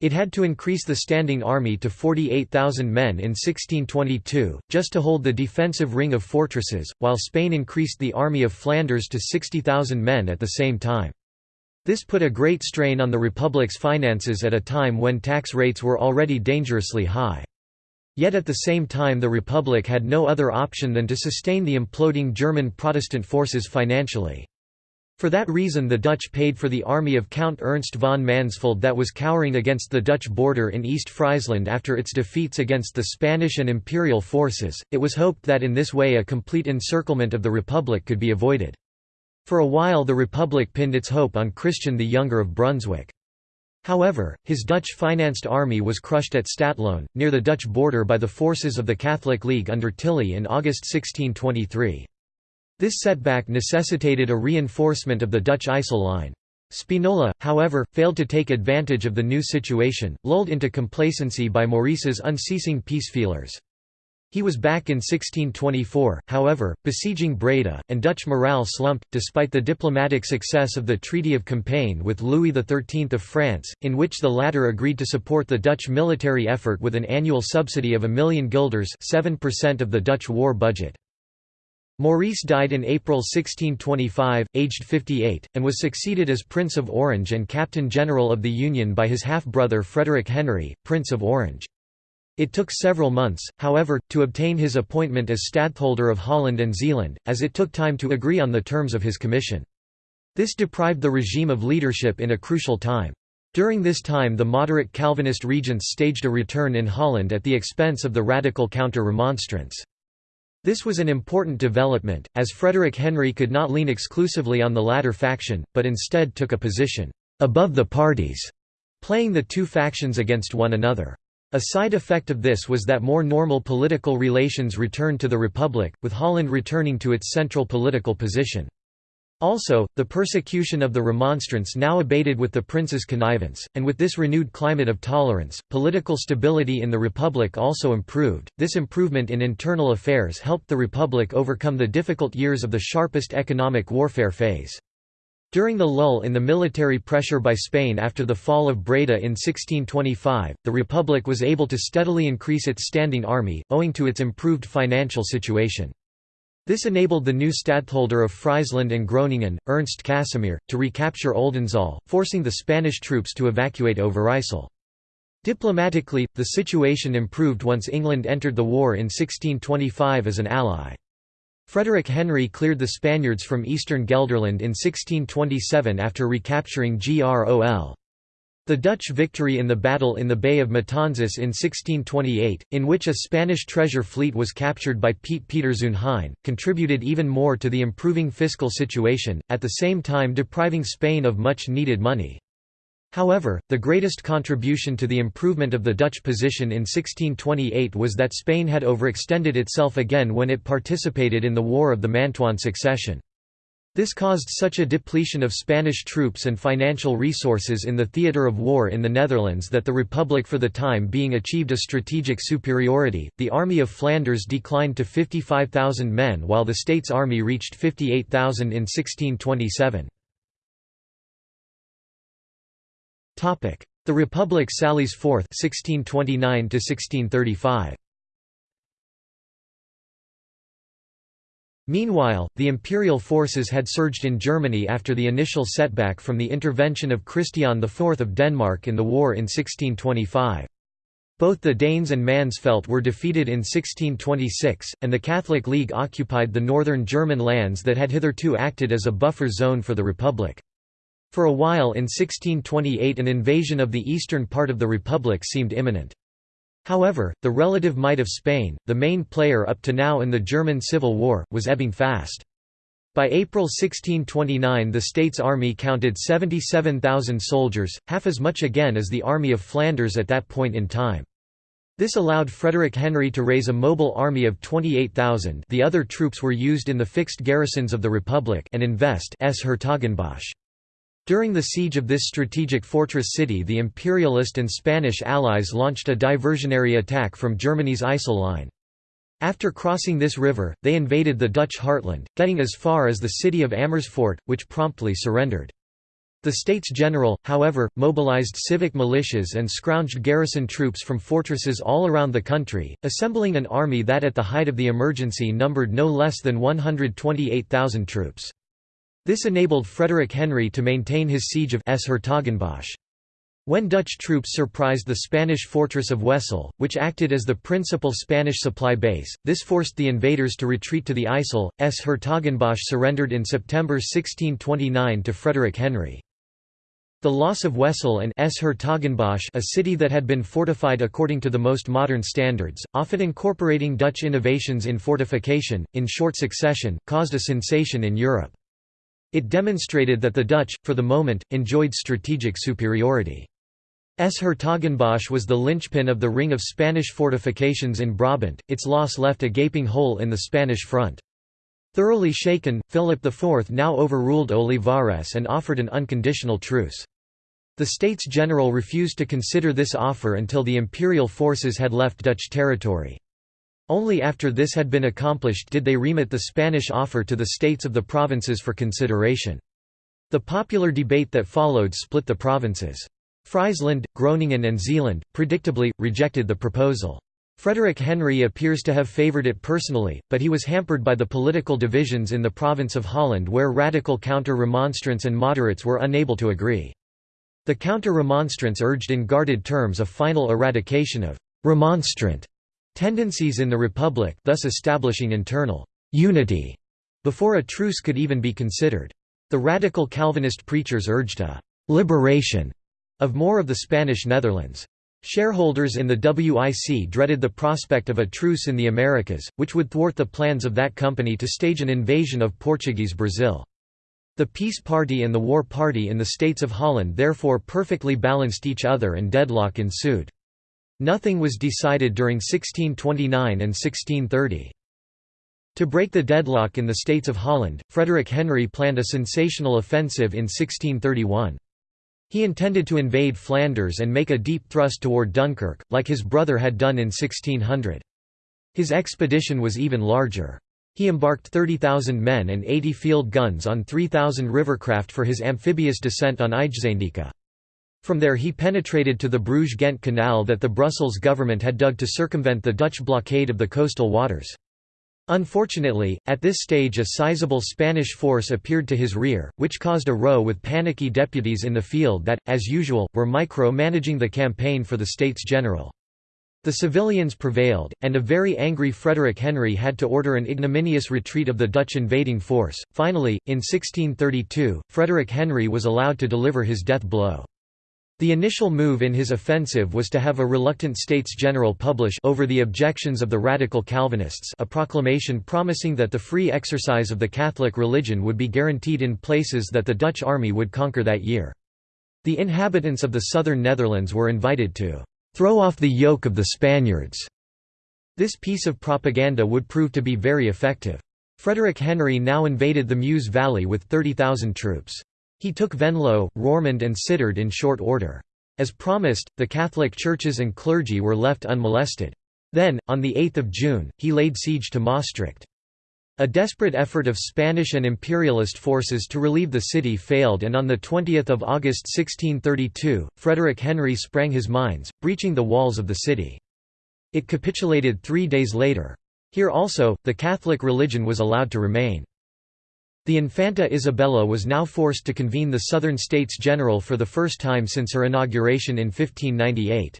It had to increase the standing army to 48,000 men in 1622, just to hold the defensive ring of fortresses, while Spain increased the army of Flanders to 60,000 men at the same time. This put a great strain on the Republic's finances at a time when tax rates were already dangerously high. Yet at the same time the Republic had no other option than to sustain the imploding German Protestant forces financially. For that reason the Dutch paid for the army of Count Ernst von Mansfeld that was cowering against the Dutch border in East Friesland after its defeats against the Spanish and imperial forces. It was hoped that in this way a complete encirclement of the republic could be avoided. For a while the republic pinned its hope on Christian the Younger of Brunswick. However, his Dutch-financed army was crushed at Stadtlohn, near the Dutch border by the forces of the Catholic League under Tilly in August 1623. This setback necessitated a reinforcement of the Dutch IJssel line. Spinola, however, failed to take advantage of the new situation, lulled into complacency by Maurice's unceasing peace feelers. He was back in 1624, however, besieging Breda, and Dutch morale slumped, despite the diplomatic success of the Treaty of Compiègne with Louis XIII of France, in which the latter agreed to support the Dutch military effort with an annual subsidy of a million guilders 7% of the Dutch war budget. Maurice died in April 1625, aged 58, and was succeeded as Prince of Orange and Captain General of the Union by his half-brother Frederick Henry, Prince of Orange. It took several months, however, to obtain his appointment as Stadtholder of Holland and Zeeland, as it took time to agree on the terms of his commission. This deprived the regime of leadership in a crucial time. During this time the moderate Calvinist regents staged a return in Holland at the expense of the radical counter-remonstrance. This was an important development, as Frederick Henry could not lean exclusively on the latter faction, but instead took a position above the parties, playing the two factions against one another. A side effect of this was that more normal political relations returned to the Republic, with Holland returning to its central political position. Also, the persecution of the Remonstrants now abated with the prince's connivance, and with this renewed climate of tolerance, political stability in the Republic also improved. This improvement in internal affairs helped the Republic overcome the difficult years of the sharpest economic warfare phase. During the lull in the military pressure by Spain after the fall of Breda in 1625, the Republic was able to steadily increase its standing army, owing to its improved financial situation. This enabled the new stadtholder of Friesland and Groningen, Ernst Casimir, to recapture Oldenzaal, forcing the Spanish troops to evacuate Overijssel. Diplomatically, the situation improved once England entered the war in 1625 as an ally. Frederick Henry cleared the Spaniards from eastern Gelderland in 1627 after recapturing Grol. The Dutch victory in the battle in the Bay of Matanzas in 1628, in which a Spanish treasure fleet was captured by Piet Pieterszoon Hein, contributed even more to the improving fiscal situation, at the same time depriving Spain of much needed money. However, the greatest contribution to the improvement of the Dutch position in 1628 was that Spain had overextended itself again when it participated in the War of the Mantuan Succession. This caused such a depletion of Spanish troops and financial resources in the theatre of war in the Netherlands that the Republic for the time being achieved a strategic superiority. The Army of Flanders declined to 55,000 men while the state's army reached 58,000 in 1627. Topic: The Republic sallies forth 1629 to 1635. Meanwhile, the imperial forces had surged in Germany after the initial setback from the intervention of Christian IV of Denmark in the war in 1625. Both the Danes and Mansfeld were defeated in 1626, and the Catholic League occupied the northern German lands that had hitherto acted as a buffer zone for the Republic. For a while in 1628 an invasion of the eastern part of the Republic seemed imminent. However, the relative might of Spain, the main player up to now in the German Civil War, was ebbing fast. By April 1629 the state's army counted 77,000 soldiers, half as much again as the Army of Flanders at that point in time. This allowed Frederick Henry to raise a mobile army of 28,000 the other troops were used in the fixed garrisons of the Republic and invest s Hertogenbosch. During the siege of this strategic fortress city the Imperialist and Spanish allies launched a diversionary attack from Germany's IJssel line. After crossing this river, they invaded the Dutch heartland, getting as far as the city of Amersfoort, which promptly surrendered. The States General, however, mobilized civic militias and scrounged garrison troops from fortresses all around the country, assembling an army that at the height of the emergency numbered no less than 128,000 troops. This enabled Frederick Henry to maintain his siege of s Hertogenbosch. When Dutch troops surprised the Spanish fortress of Wesel, which acted as the principal Spanish supply base, this forced the invaders to retreat to the IJssel. S. Hertogenbosch surrendered in September 1629 to Frederick Henry. The loss of Wesel and S. Hertogenbosch a city that had been fortified according to the most modern standards, often incorporating Dutch innovations in fortification, in short succession, caused a sensation in Europe. It demonstrated that the Dutch, for the moment, enjoyed strategic superiority. S. Hertogenbosch was the linchpin of the ring of Spanish fortifications in Brabant, its loss left a gaping hole in the Spanish front. Thoroughly shaken, Philip IV now overruled Olivares and offered an unconditional truce. The States General refused to consider this offer until the imperial forces had left Dutch territory. Only after this had been accomplished did they remit the Spanish offer to the states of the provinces for consideration. The popular debate that followed split the provinces. Friesland, Groningen and Zeeland, predictably, rejected the proposal. Frederick Henry appears to have favoured it personally, but he was hampered by the political divisions in the province of Holland where radical counter-remonstrants and moderates were unable to agree. The counter-remonstrants urged in guarded terms a final eradication of «remonstrant» tendencies in the Republic thus establishing internal «unity» before a truce could even be considered. The radical Calvinist preachers urged a «liberation» of more of the Spanish Netherlands. Shareholders in the WIC dreaded the prospect of a truce in the Americas, which would thwart the plans of that company to stage an invasion of Portuguese Brazil. The Peace Party and the War Party in the States of Holland therefore perfectly balanced each other and deadlock ensued. Nothing was decided during 1629 and 1630. To break the deadlock in the States of Holland, Frederick Henry planned a sensational offensive in 1631. He intended to invade Flanders and make a deep thrust toward Dunkirk, like his brother had done in 1600. His expedition was even larger. He embarked 30,000 men and 80 field guns on 3,000 rivercraft for his amphibious descent on IJsselmeer. From there he penetrated to the Bruges-Ghent canal that the Brussels government had dug to circumvent the Dutch blockade of the coastal waters. Unfortunately, at this stage a sizable Spanish force appeared to his rear, which caused a row with panicky deputies in the field that, as usual, were micro-managing the campaign for the States General. The civilians prevailed, and a very angry Frederick Henry had to order an ignominious retreat of the Dutch invading force. Finally, in 1632, Frederick Henry was allowed to deliver his death blow. The initial move in his offensive was to have a reluctant States General publish over the objections of the radical Calvinists a proclamation promising that the free exercise of the Catholic religion would be guaranteed in places that the Dutch army would conquer that year. The inhabitants of the southern Netherlands were invited to "...throw off the yoke of the Spaniards." This piece of propaganda would prove to be very effective. Frederick Henry now invaded the Meuse Valley with 30,000 troops. He took Venlo, Roermond and Sittard in short order. As promised, the Catholic churches and clergy were left unmolested. Then, on 8 June, he laid siege to Maastricht. A desperate effort of Spanish and imperialist forces to relieve the city failed and on 20 August 1632, Frederick Henry sprang his mines, breaching the walls of the city. It capitulated three days later. Here also, the Catholic religion was allowed to remain. The Infanta Isabella was now forced to convene the Southern States General for the first time since her inauguration in 1598.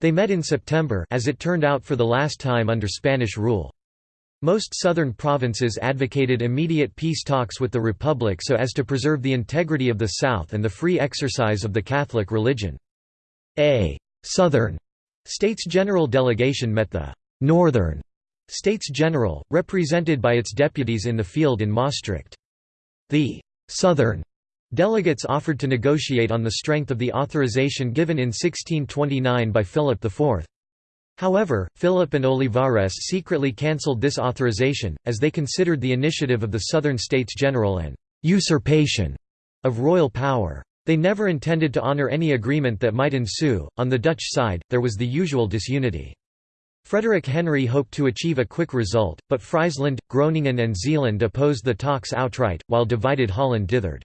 They met in September as it turned out for the last time under Spanish rule. Most southern provinces advocated immediate peace talks with the Republic so as to preserve the integrity of the South and the free exercise of the Catholic religion. A «Southern» States General delegation met the «Northern» States General, represented by its deputies in the field in Maastricht. The «Southern» delegates offered to negotiate on the strength of the authorization given in 1629 by Philip IV. However, Philip and Olivares secretly cancelled this authorization, as they considered the initiative of the Southern States General an «usurpation» of royal power. They never intended to honour any agreement that might ensue. On the Dutch side, there was the usual disunity. Frederick Henry hoped to achieve a quick result, but Friesland, Groningen and Zeeland opposed the talks outright, while divided Holland dithered.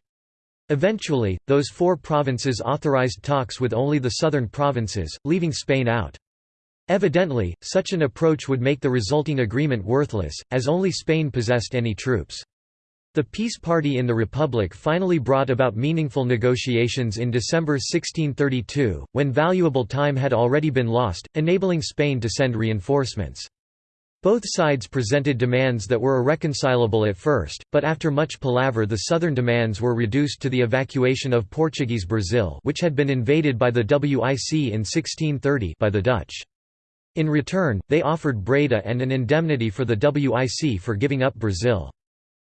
Eventually, those four provinces authorized talks with only the southern provinces, leaving Spain out. Evidently, such an approach would make the resulting agreement worthless, as only Spain possessed any troops. The peace party in the Republic finally brought about meaningful negotiations in December 1632, when valuable time had already been lost, enabling Spain to send reinforcements. Both sides presented demands that were irreconcilable at first, but after much palaver the southern demands were reduced to the evacuation of Portuguese Brazil which had been invaded by the WIC in 1630 by the Dutch. In return, they offered Breda and an indemnity for the WIC for giving up Brazil.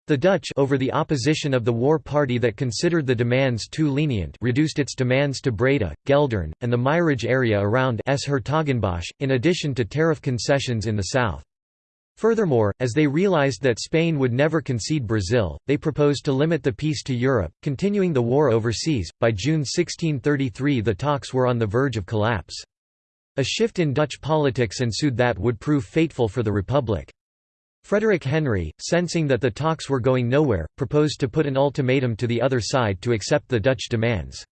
The Dutch over the opposition of the war party that considered the demands too lenient reduced its demands to Breda, Geldern, and the Meierij area around S. in addition to tariff concessions in the south. Furthermore, as they realized that Spain would never concede Brazil, they proposed to limit the peace to Europe, continuing the war overseas. By June 1633, the talks were on the verge of collapse. A shift in Dutch politics ensued that would prove fateful for the Republic. Frederick Henry, sensing that the talks were going nowhere, proposed to put an ultimatum to the other side to accept the Dutch demands.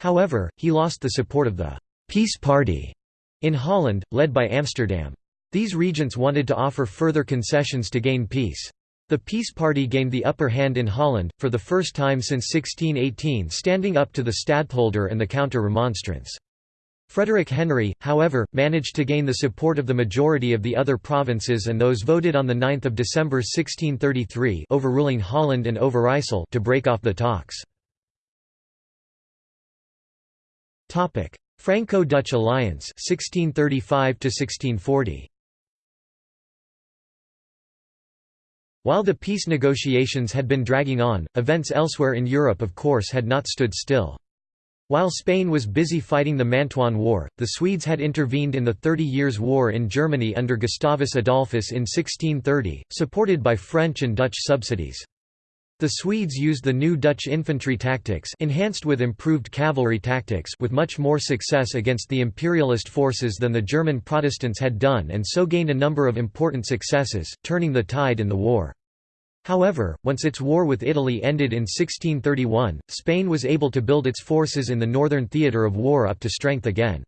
However, he lost the support of the «peace party» in Holland, led by Amsterdam. These regents wanted to offer further concessions to gain peace. The Peace Party gained the upper hand in Holland, for the first time since 1618 standing up to the stadtholder and the counter-remonstrance. Frederick Henry, however, managed to gain the support of the majority of the other provinces and those voted on 9 December 1633 overruling Holland and Overijssel to break off the talks. Franco-Dutch alliance 1635 1640 While the peace negotiations had been dragging on, events elsewhere in Europe of course had not stood still. While Spain was busy fighting the Mantuan War, the Swedes had intervened in the Thirty Years' War in Germany under Gustavus Adolphus in 1630, supported by French and Dutch subsidies. The Swedes used the new Dutch infantry tactics enhanced with improved cavalry tactics with much more success against the imperialist forces than the German Protestants had done and so gained a number of important successes, turning the tide in the war. However, once its war with Italy ended in 1631, Spain was able to build its forces in the northern theatre of war up to strength again.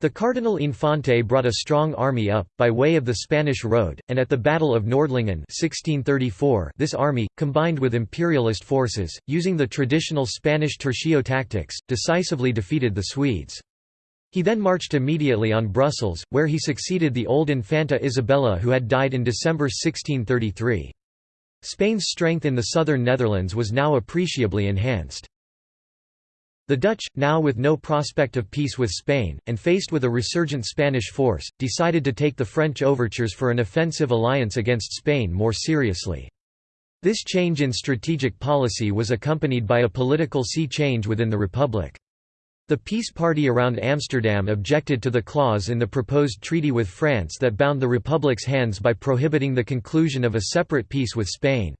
The Cardinal Infante brought a strong army up, by way of the Spanish Road, and at the Battle of Nordlingen 1634 this army, combined with imperialist forces, using the traditional Spanish tercio tactics, decisively defeated the Swedes. He then marched immediately on Brussels, where he succeeded the old Infanta Isabella who had died in December 1633. Spain's strength in the southern Netherlands was now appreciably enhanced. The Dutch, now with no prospect of peace with Spain, and faced with a resurgent Spanish force, decided to take the French overtures for an offensive alliance against Spain more seriously. This change in strategic policy was accompanied by a political sea change within the Republic. The peace party around Amsterdam objected to the clause in the proposed treaty with France that bound the Republic's hands by prohibiting the conclusion of a separate peace with Spain.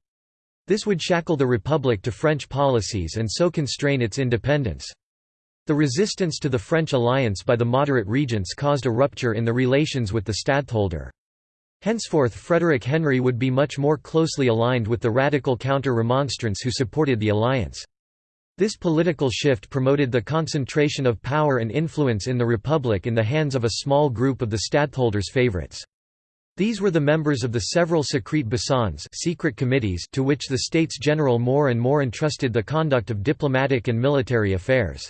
This would shackle the Republic to French policies and so constrain its independence. The resistance to the French alliance by the moderate regents caused a rupture in the relations with the stadtholder. Henceforth Frederick Henry would be much more closely aligned with the radical counter-remonstrants who supported the alliance. This political shift promoted the concentration of power and influence in the Republic in the hands of a small group of the stadtholder's favorites. These were the members of the several secret besognes secret committees to which the States General more and more entrusted the conduct of diplomatic and military affairs.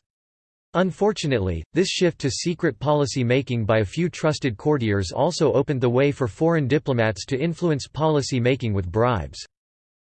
Unfortunately, this shift to secret policy making by a few trusted courtiers also opened the way for foreign diplomats to influence policy making with bribes.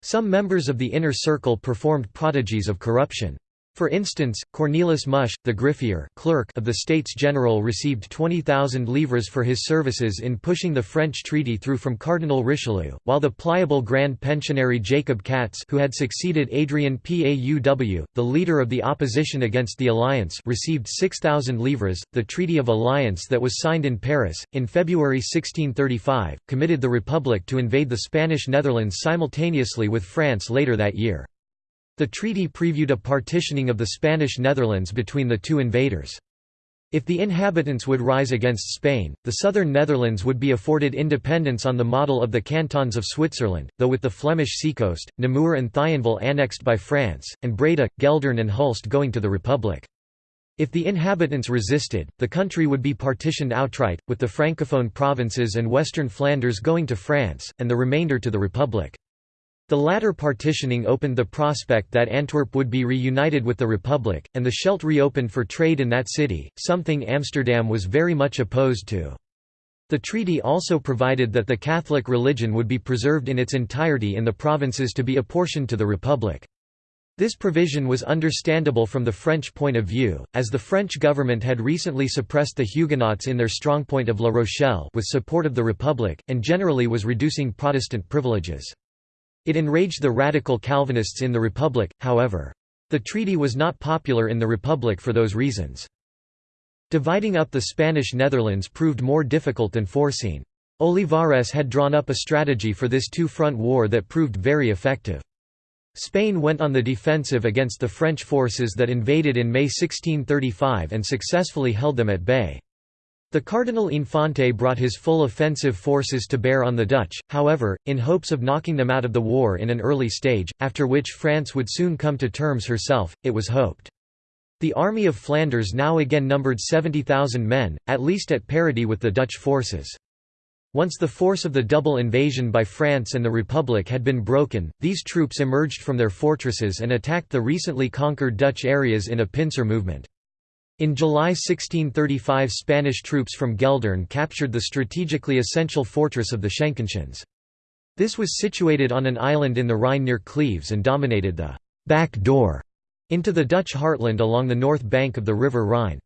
Some members of the inner circle performed prodigies of corruption. For instance, Cornelis Musch, the griffier clerk of the States General received 20,000 livres for his services in pushing the French treaty through from Cardinal Richelieu, while the pliable Grand Pensionary Jacob Cats who had succeeded Adrian Pauw, the leader of the opposition against the alliance received 6,000 livres. The Treaty of Alliance that was signed in Paris, in February 1635, committed the Republic to invade the Spanish Netherlands simultaneously with France later that year. The treaty previewed a partitioning of the Spanish Netherlands between the two invaders. If the inhabitants would rise against Spain, the southern Netherlands would be afforded independence on the model of the cantons of Switzerland, though with the Flemish seacoast, Namur and Thionville annexed by France, and Breda, Geldern and Hulst going to the Republic. If the inhabitants resisted, the country would be partitioned outright, with the francophone provinces and western Flanders going to France, and the remainder to the Republic. The latter partitioning opened the prospect that Antwerp would be reunited with the Republic, and the Scheldt reopened for trade in that city, something Amsterdam was very much opposed to. The treaty also provided that the Catholic religion would be preserved in its entirety in the provinces to be apportioned to the Republic. This provision was understandable from the French point of view, as the French government had recently suppressed the Huguenots in their strongpoint of La Rochelle with support of the Republic, and generally was reducing Protestant privileges. It enraged the radical Calvinists in the Republic, however. The treaty was not popular in the Republic for those reasons. Dividing up the Spanish Netherlands proved more difficult than foreseen. Olivares had drawn up a strategy for this two-front war that proved very effective. Spain went on the defensive against the French forces that invaded in May 1635 and successfully held them at bay. The Cardinal Infante brought his full offensive forces to bear on the Dutch, however, in hopes of knocking them out of the war in an early stage, after which France would soon come to terms herself, it was hoped. The Army of Flanders now again numbered 70,000 men, at least at parity with the Dutch forces. Once the force of the double invasion by France and the Republic had been broken, these troops emerged from their fortresses and attacked the recently conquered Dutch areas in a pincer movement. In July 1635 Spanish troops from Geldern captured the strategically essential fortress of the Schenkenschans. This was situated on an island in the Rhine near Cleves and dominated the «back door» into the Dutch heartland along the north bank of the River Rhine.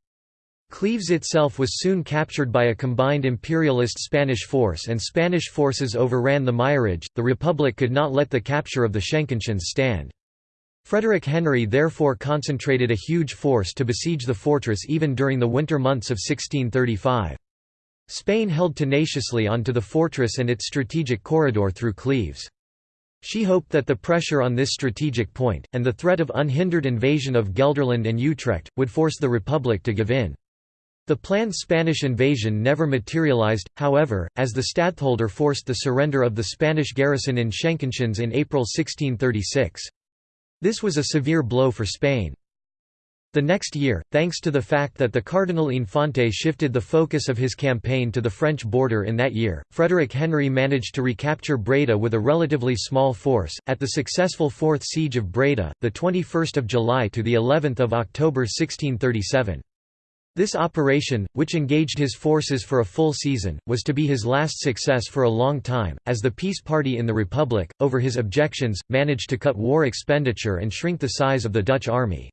Cleves itself was soon captured by a combined imperialist Spanish force and Spanish forces overran the Meierij. The Republic could not let the capture of the Schenkenschans stand. Frederick Henry therefore concentrated a huge force to besiege the fortress even during the winter months of 1635. Spain held tenaciously onto the fortress and its strategic corridor through Cleves. She hoped that the pressure on this strategic point, and the threat of unhindered invasion of Gelderland and Utrecht, would force the Republic to give in. The planned Spanish invasion never materialized, however, as the stadtholder forced the surrender of the Spanish garrison in Schenkenschans in April 1636. This was a severe blow for Spain. The next year, thanks to the fact that the Cardinal Infante shifted the focus of his campaign to the French border in that year, Frederick Henry managed to recapture Breda with a relatively small force. At the successful Fourth Siege of Breda, the 21st of July to the 11th of October 1637. This operation, which engaged his forces for a full season, was to be his last success for a long time, as the peace party in the Republic, over his objections, managed to cut war expenditure and shrink the size of the Dutch army.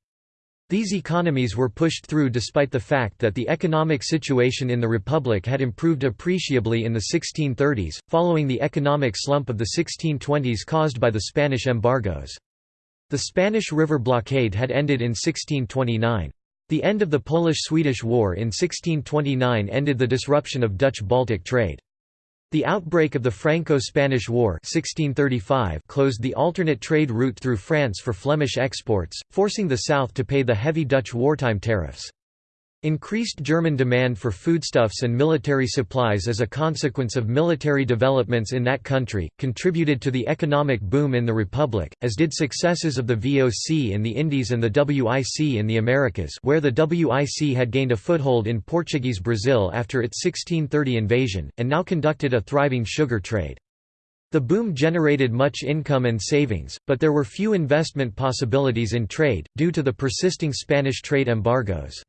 These economies were pushed through despite the fact that the economic situation in the Republic had improved appreciably in the 1630s, following the economic slump of the 1620s caused by the Spanish embargoes. The Spanish river blockade had ended in 1629. The end of the Polish–Swedish War in 1629 ended the disruption of Dutch-Baltic trade. The outbreak of the Franco-Spanish War 1635 closed the alternate trade route through France for Flemish exports, forcing the South to pay the heavy Dutch wartime tariffs. Increased German demand for foodstuffs and military supplies as a consequence of military developments in that country, contributed to the economic boom in the Republic, as did successes of the VOC in the Indies and the WIC in the Americas where the WIC had gained a foothold in Portuguese Brazil after its 1630 invasion, and now conducted a thriving sugar trade. The boom generated much income and savings, but there were few investment possibilities in trade, due to the persisting Spanish trade embargoes.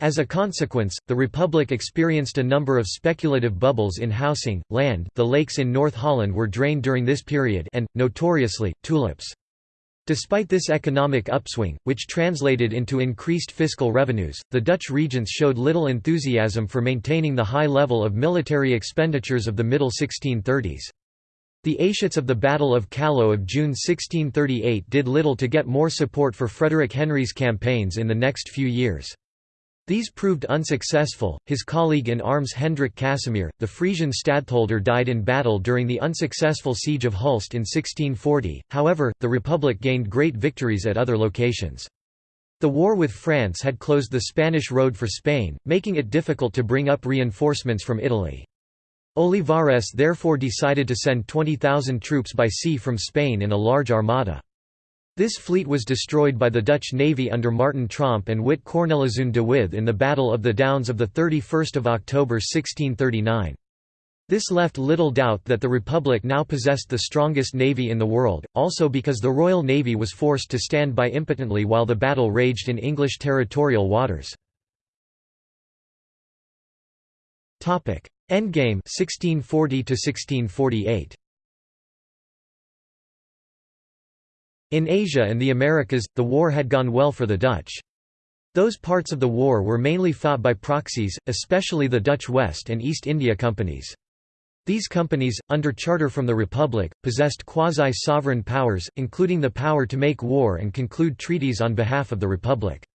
As a consequence, the Republic experienced a number of speculative bubbles in housing, land the lakes in North Holland were drained during this period and, notoriously, tulips. Despite this economic upswing, which translated into increased fiscal revenues, the Dutch regents showed little enthusiasm for maintaining the high level of military expenditures of the middle 1630s. The Aschats of the Battle of Kallo of June 1638 did little to get more support for Frederick Henry's campaigns in the next few years. These proved unsuccessful. His colleague in arms Hendrik Casimir, the Frisian stadtholder, died in battle during the unsuccessful siege of Hulst in 1640. However, the Republic gained great victories at other locations. The war with France had closed the Spanish road for Spain, making it difficult to bring up reinforcements from Italy. Olivares therefore decided to send 20,000 troops by sea from Spain in a large armada. This fleet was destroyed by the Dutch navy under Martin Tromp and Witt Cornelissen de With in the Battle of the Downs of 31 October 1639. This left little doubt that the Republic now possessed the strongest navy in the world, also because the Royal Navy was forced to stand by impotently while the battle raged in English territorial waters. Endgame 1640 to 1648 In Asia and the Americas, the war had gone well for the Dutch. Those parts of the war were mainly fought by proxies, especially the Dutch West and East India Companies. These companies, under charter from the Republic, possessed quasi-sovereign powers, including the power to make war and conclude treaties on behalf of the Republic.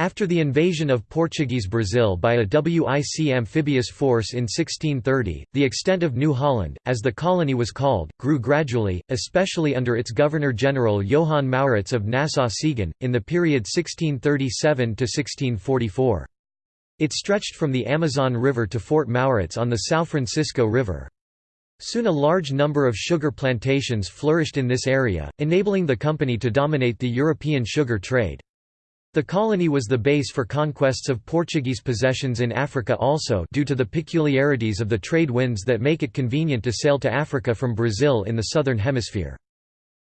After the invasion of Portuguese Brazil by a WIC amphibious force in 1630, the extent of New Holland, as the colony was called, grew gradually, especially under its Governor-General Johan Maurits of Nassau-Siegen, in the period 1637–1644. It stretched from the Amazon River to Fort Maurits on the São Francisco River. Soon a large number of sugar plantations flourished in this area, enabling the company to dominate the European sugar trade. The colony was the base for conquests of Portuguese possessions in Africa also due to the peculiarities of the trade winds that make it convenient to sail to Africa from Brazil in the southern hemisphere.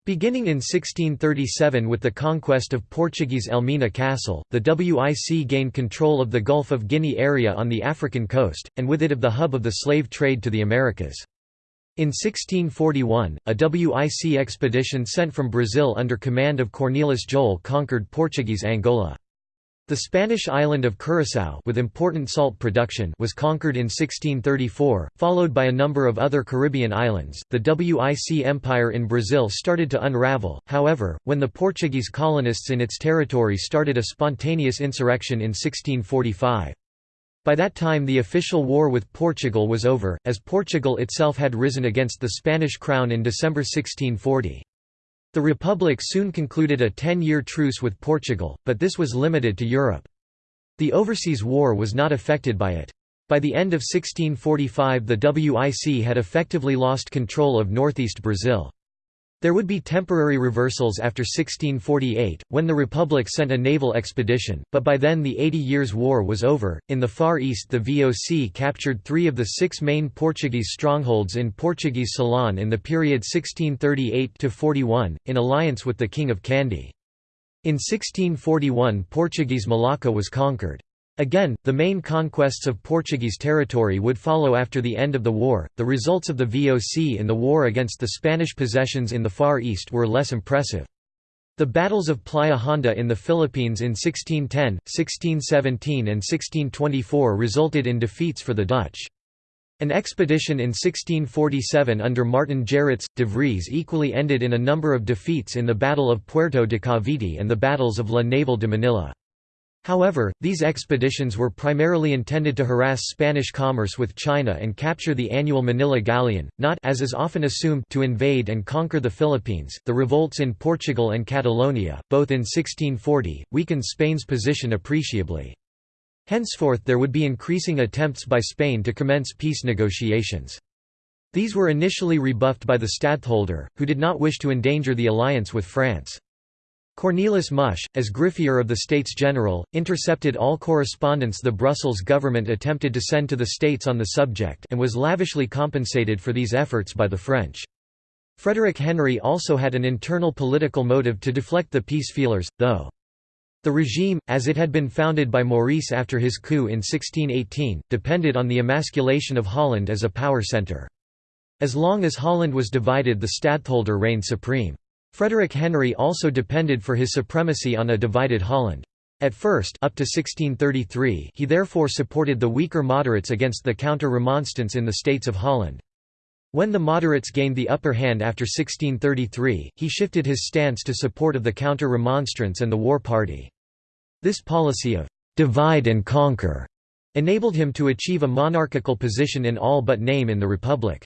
Beginning in 1637 with the conquest of Portuguese Elmina Castle, the WIC gained control of the Gulf of Guinea area on the African coast, and with it of the hub of the slave trade to the Americas. In 1641, a WIC expedition sent from Brazil under command of Cornelis Jol conquered Portuguese Angola. The Spanish island of Curaçao with important salt production was conquered in 1634, followed by a number of other Caribbean islands. The WIC Empire in Brazil started to unravel, however, when the Portuguese colonists in its territory started a spontaneous insurrection in 1645. By that time the official war with Portugal was over, as Portugal itself had risen against the Spanish crown in December 1640. The Republic soon concluded a ten-year truce with Portugal, but this was limited to Europe. The overseas war was not affected by it. By the end of 1645 the WIC had effectively lost control of northeast Brazil. There would be temporary reversals after 1648, when the Republic sent a naval expedition, but by then the Eighty Years' War was over. In the Far East, the VOC captured three of the six main Portuguese strongholds in Portuguese Ceylon in the period 1638 41, in alliance with the King of Kandy. In 1641, Portuguese Malacca was conquered. Again, the main conquests of Portuguese territory would follow after the end of the war. The results of the VOC in the war against the Spanish possessions in the Far East were less impressive. The battles of Playa Honda in the Philippines in 1610, 1617 and 1624 resulted in defeats for the Dutch. An expedition in 1647 under Martin Gerrits, de Vries equally ended in a number of defeats in the Battle of Puerto de Cavite and the battles of La Naval de Manila. However, these expeditions were primarily intended to harass Spanish commerce with China and capture the annual Manila galleon, not as is often assumed to invade and conquer the Philippines. The revolts in Portugal and Catalonia, both in 1640, weakened Spain's position appreciably. Henceforth there would be increasing attempts by Spain to commence peace negotiations. These were initially rebuffed by the stadtholder, who did not wish to endanger the alliance with France. Cornelis Musch, as griffier of the States General, intercepted all correspondence the Brussels government attempted to send to the States on the subject and was lavishly compensated for these efforts by the French. Frederick Henry also had an internal political motive to deflect the peace feelers, though. The regime, as it had been founded by Maurice after his coup in 1618, depended on the emasculation of Holland as a power centre. As long as Holland was divided the stadtholder reigned supreme. Frederick Henry also depended for his supremacy on a divided Holland. At first up to 1633 he therefore supported the weaker moderates against the counter-remonstrants in the states of Holland. When the moderates gained the upper hand after 1633, he shifted his stance to support of the counter-remonstrants and the war party. This policy of «divide and conquer» enabled him to achieve a monarchical position in all but name in the Republic.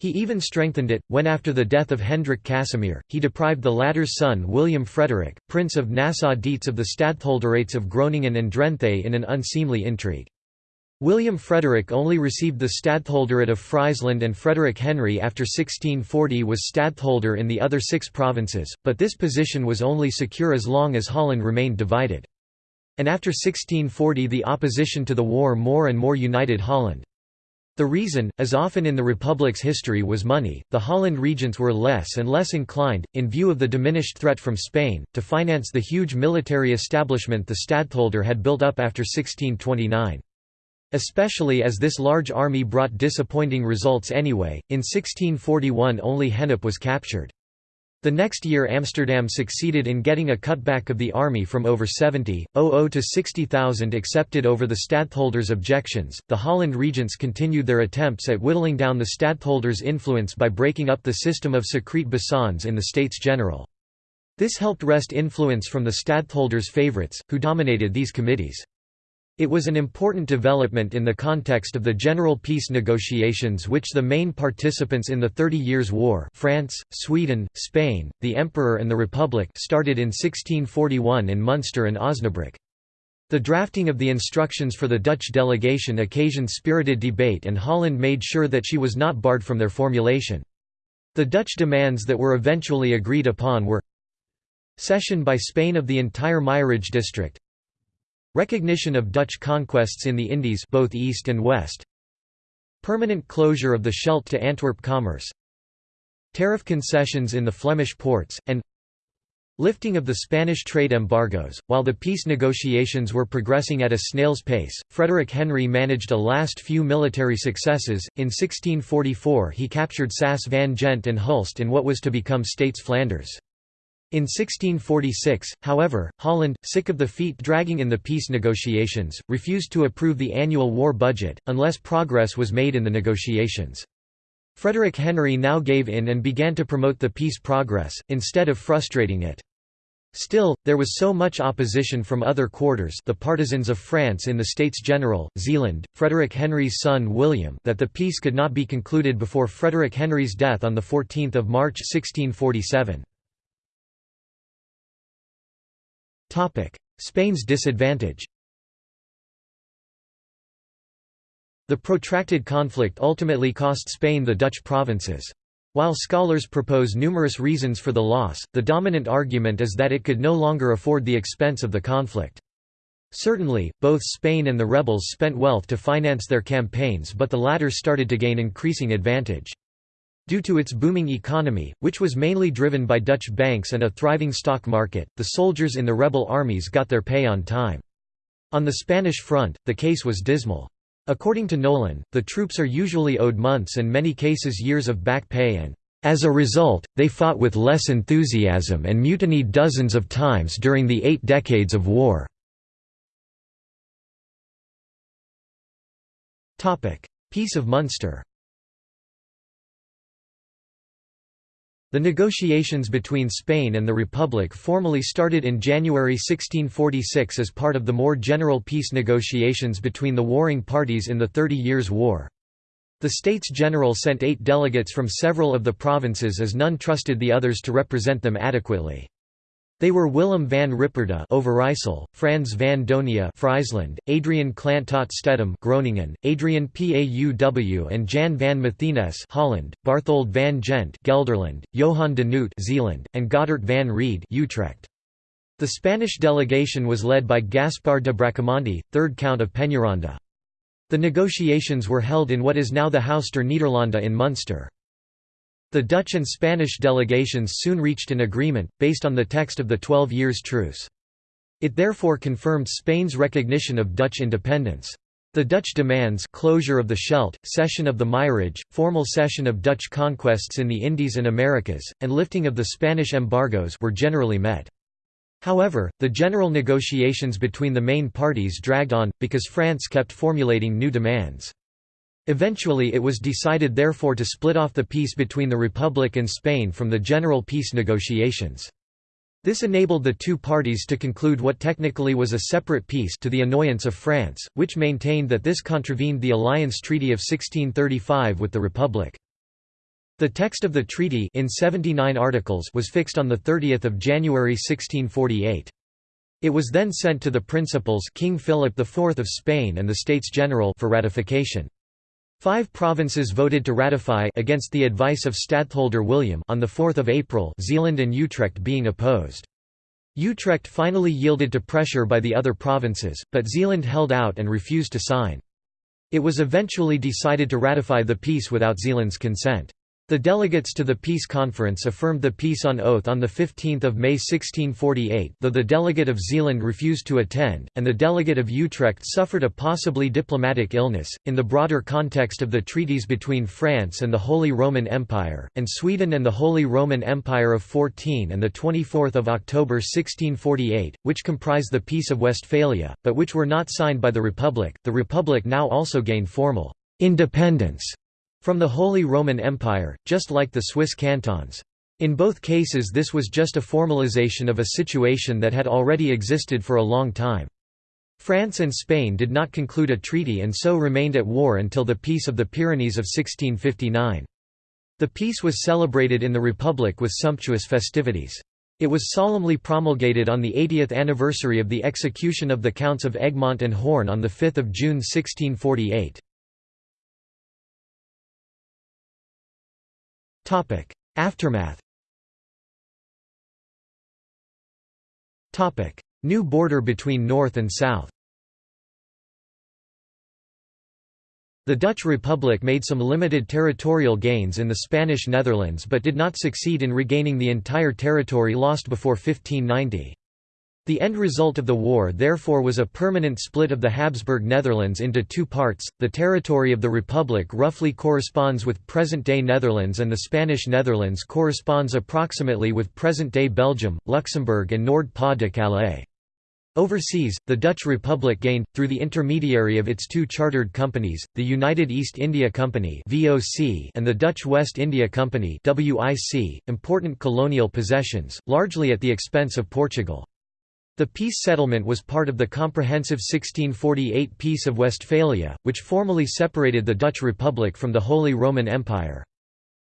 He even strengthened it, when after the death of Hendrik Casimir, he deprived the latter's son William Frederick, Prince of Nassau-Dietz of the stadtholderates of Groningen and Drenthe in an unseemly intrigue. William Frederick only received the stadtholderate of Friesland and Frederick Henry after 1640 was stadtholder in the other six provinces, but this position was only secure as long as Holland remained divided. And after 1640 the opposition to the war more and more united Holland. The reason, as often in the Republic's history was money, the Holland regents were less and less inclined, in view of the diminished threat from Spain, to finance the huge military establishment the stadtholder had built up after 1629. Especially as this large army brought disappointing results anyway, in 1641 only Gennep was captured. The next year Amsterdam succeeded in getting a cutback of the army from over 70,000 to 60,000 accepted over the stadtholder's objections. The Holland regents continued their attempts at whittling down the stadtholder's influence by breaking up the system of secret besognes in the States General. This helped wrest influence from the stadtholder's favourites, who dominated these committees. It was an important development in the context of the general peace negotiations which the main participants in the Thirty Years' War France, Sweden, Spain, the Emperor and the Republic started in 1641 in Munster and Osnabrück. The drafting of the instructions for the Dutch delegation occasioned spirited debate and Holland made sure that she was not barred from their formulation. The Dutch demands that were eventually agreed upon were Cession by Spain of the entire Meierij district Recognition of Dutch conquests in the Indies both east and west Permanent closure of the Scheldt to Antwerp commerce Tariff concessions in the Flemish ports, and Lifting of the Spanish trade embargoes. While the peace negotiations were progressing at a snail's pace, Frederick Henry managed a last few military successes. In 1644, he captured Sas van Gent and Hulst in what was to become States Flanders. In 1646, however, Holland, sick of the feet dragging in the peace negotiations, refused to approve the annual war budget, unless progress was made in the negotiations. Frederick Henry now gave in and began to promote the peace progress, instead of frustrating it. Still, there was so much opposition from other quarters the partisans of France in the States General, Zeeland, Frederick Henry's son William that the peace could not be concluded before Frederick Henry's death on 14 March 1647. Spain's disadvantage The protracted conflict ultimately cost Spain the Dutch provinces. While scholars propose numerous reasons for the loss, the dominant argument is that it could no longer afford the expense of the conflict. Certainly, both Spain and the rebels spent wealth to finance their campaigns but the latter started to gain increasing advantage. Due to its booming economy, which was mainly driven by Dutch banks and a thriving stock market, the soldiers in the rebel armies got their pay on time. On the Spanish front, the case was dismal. According to Nolan, the troops are usually owed months and many cases years of back pay and, as a result, they fought with less enthusiasm and mutinied dozens of times during the eight decades of war. Peace of Munster The negotiations between Spain and the Republic formally started in January 1646 as part of the more general peace negotiations between the warring parties in the Thirty Years' War. The States General sent eight delegates from several of the provinces as none trusted the others to represent them adequately. They were Willem van Ripperda Overijssel, Frans van Donia Friesland, Adrian Clant tot Stedum Groningen, Adrian Pauw and Jan van Mathenesse Holland, Barthold van Gent Gelderland, Johan de Noot Zeeland, and Godard van Ried Utrecht. The Spanish delegation was led by Gaspar de Bracamonte, 3rd Count of Peñaranda. The negotiations were held in what is now the Huis der Nederlanden in Munster. The Dutch and Spanish delegations soon reached an agreement, based on the text of the Twelve Years' Truce. It therefore confirmed Spain's recognition of Dutch independence. The Dutch demands closure of the Scheldt, cession of the Meierij, formal cession of Dutch conquests in the Indies and Americas, and lifting of the Spanish embargoes were generally met. However, the general negotiations between the main parties dragged on, because France kept formulating new demands. Eventually it was decided therefore to split off the peace between the Republic and Spain from the general peace negotiations. This enabled the two parties to conclude what technically was a separate peace to the annoyance of France, which maintained that this contravened the alliance treaty of 1635 with the Republic. The text of the treaty in 79 articles was fixed on 30 January 1648. It was then sent to the principals King Philip IV of Spain and the States General for ratification. Five provinces voted to ratify against the advice of Stadtholder William on 4 April Zeeland and Utrecht being opposed. Utrecht finally yielded to pressure by the other provinces, but Zeeland held out and refused to sign. It was eventually decided to ratify the peace without Zeeland's consent. The delegates to the peace conference affirmed the peace on oath on 15 May 1648 though the delegate of Zeeland refused to attend, and the delegate of Utrecht suffered a possibly diplomatic illness. In the broader context of the treaties between France and the Holy Roman Empire, and Sweden and the Holy Roman Empire of 14 and 24 October 1648, which comprise the Peace of Westphalia, but which were not signed by the Republic, the Republic now also gained formal independence from the Holy Roman Empire, just like the Swiss cantons. In both cases this was just a formalization of a situation that had already existed for a long time. France and Spain did not conclude a treaty and so remained at war until the Peace of the Pyrenees of 1659. The peace was celebrated in the Republic with sumptuous festivities. It was solemnly promulgated on the 80th anniversary of the execution of the Counts of Egmont and Horn on 5 June 1648. Aftermath New border between North and South The Dutch Republic made some limited territorial gains in the Spanish Netherlands but did not succeed in regaining the entire territory lost before 1590. The end result of the war therefore was a permanent split of the Habsburg Netherlands into two parts. The territory of the Republic roughly corresponds with present-day Netherlands and the Spanish Netherlands corresponds approximately with present-day Belgium, Luxembourg and Nord-Pas-de-Calais. Overseas, the Dutch Republic gained, through the intermediary of its two chartered companies, the United East India Company and the Dutch West India Company important colonial possessions, largely at the expense of Portugal. The peace settlement was part of the comprehensive 1648 Peace of Westphalia, which formally separated the Dutch Republic from the Holy Roman Empire.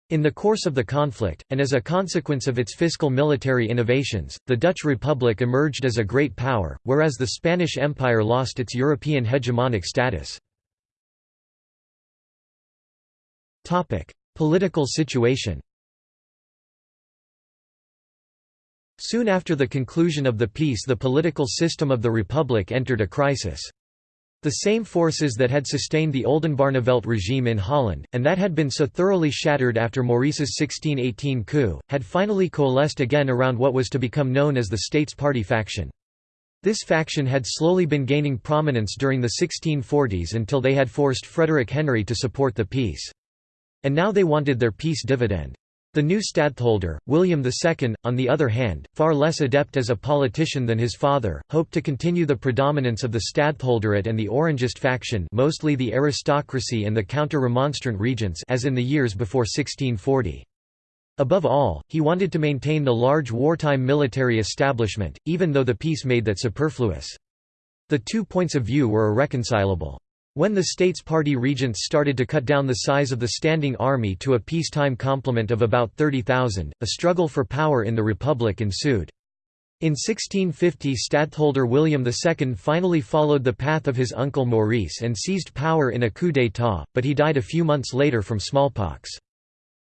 In the course of the conflict, and as a consequence of its fiscal military innovations, the Dutch Republic emerged as a great power, whereas the Spanish Empire lost its European hegemonic status. Political situation Soon after the conclusion of the peace the political system of the Republic entered a crisis. The same forces that had sustained the Oldenbarnevelt regime in Holland, and that had been so thoroughly shattered after Maurice's 1618 coup, had finally coalesced again around what was to become known as the States Party faction. This faction had slowly been gaining prominence during the 1640s until they had forced Frederick Henry to support the peace. And now they wanted their peace dividend. The new stadtholder, William II, on the other hand, far less adept as a politician than his father, hoped to continue the predominance of the stadtholderate and the Orangist faction mostly the aristocracy and the counter-remonstrant regents as in the years before 1640. Above all, he wanted to maintain the large wartime military establishment, even though the peace made that superfluous. The two points of view were irreconcilable. When the States Party regents started to cut down the size of the standing army to a peacetime complement of about 30,000, a struggle for power in the Republic ensued. In 1650 stadtholder William II finally followed the path of his uncle Maurice and seized power in a coup d'état, but he died a few months later from smallpox.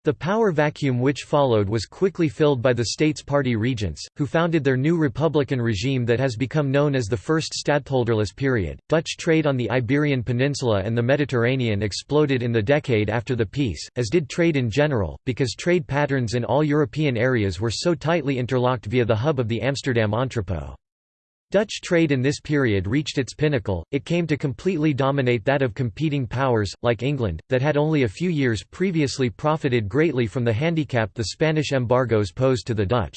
The power vacuum which followed was quickly filled by the States Party regents, who founded their new republican regime that has become known as the First Stadtholderless period. Dutch trade on the Iberian Peninsula and the Mediterranean exploded in the decade after the peace, as did trade in general, because trade patterns in all European areas were so tightly interlocked via the hub of the Amsterdam entrepot. Dutch trade in this period reached its pinnacle, it came to completely dominate that of competing powers, like England, that had only a few years previously profited greatly from the handicap the Spanish embargoes posed to the Dutch.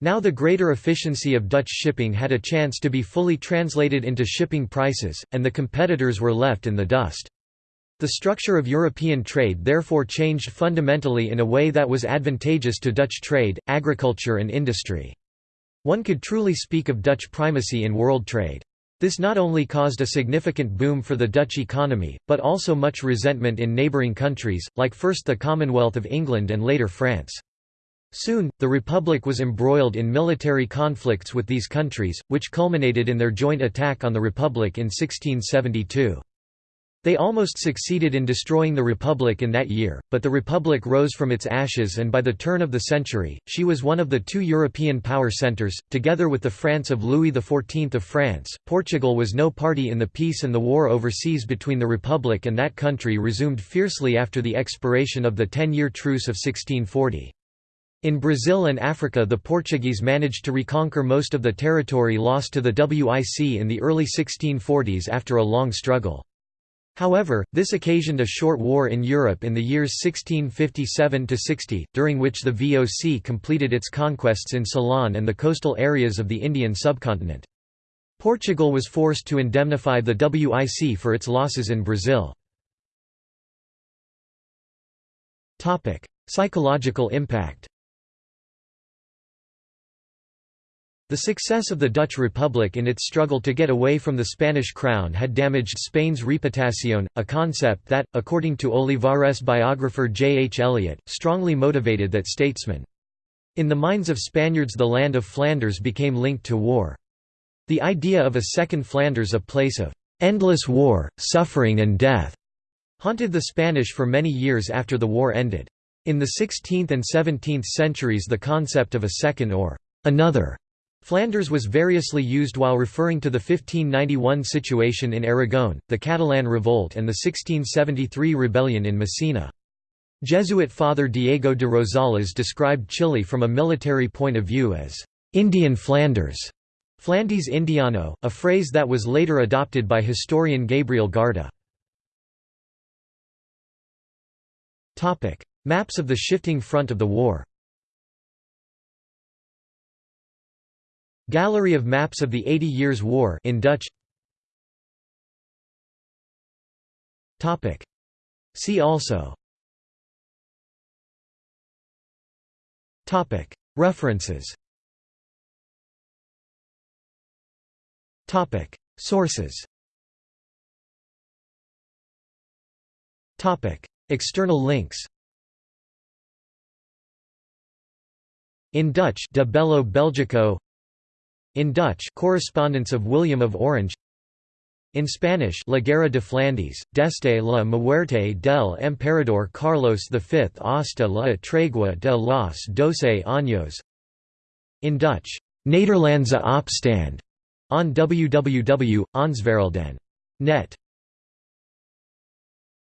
Now the greater efficiency of Dutch shipping had a chance to be fully translated into shipping prices, and the competitors were left in the dust. The structure of European trade therefore changed fundamentally in a way that was advantageous to Dutch trade, agriculture and industry. One could truly speak of Dutch primacy in world trade. This not only caused a significant boom for the Dutch economy, but also much resentment in neighbouring countries, like first the Commonwealth of England and later France. Soon, the Republic was embroiled in military conflicts with these countries, which culminated in their joint attack on the Republic in 1672. They almost succeeded in destroying the Republic in that year, but the Republic rose from its ashes and by the turn of the century, she was one of the two European power centres. Together with the France of Louis XIV of France, Portugal was no party in the peace and the war overseas between the Republic and that country resumed fiercely after the expiration of the ten-year truce of 1640. In Brazil and Africa the Portuguese managed to reconquer most of the territory lost to the WIC in the early 1640s after a long struggle. However, this occasioned a short war in Europe in the years 1657–60, during which the VOC completed its conquests in Ceylon and the coastal areas of the Indian subcontinent. Portugal was forced to indemnify the WIC for its losses in Brazil. Psychological impact The success of the Dutch Republic in its struggle to get away from the Spanish crown had damaged Spain's reputación, a concept that, according to Olivares biographer J. H. Elliott, strongly motivated that statesman. In the minds of Spaniards the land of Flanders became linked to war. The idea of a second Flanders a place of "...endless war, suffering and death," haunted the Spanish for many years after the war ended. In the 16th and 17th centuries the concept of a second or "...another," Flanders was variously used while referring to the 1591 situation in Aragon, the Catalan Revolt and the 1673 rebellion in Messina. Jesuit Father Diego de Rosales described Chile from a military point of view as «Indian Flanders» Flandes Indiano, a phrase that was later adopted by historian Gabriel Guarda. Maps of the shifting front of the war Gallery of maps of the Eighty Years' War in Dutch. See also. References. Sources. External links. In Dutch De Bello Belgico in Dutch Correspondence of William of Orange. In Spanish La Guerra de Flandes, desde la muerte del emperador Carlos V hasta la tregua de los doce años. In Dutch Nederlandse opstand on www.answerelden.net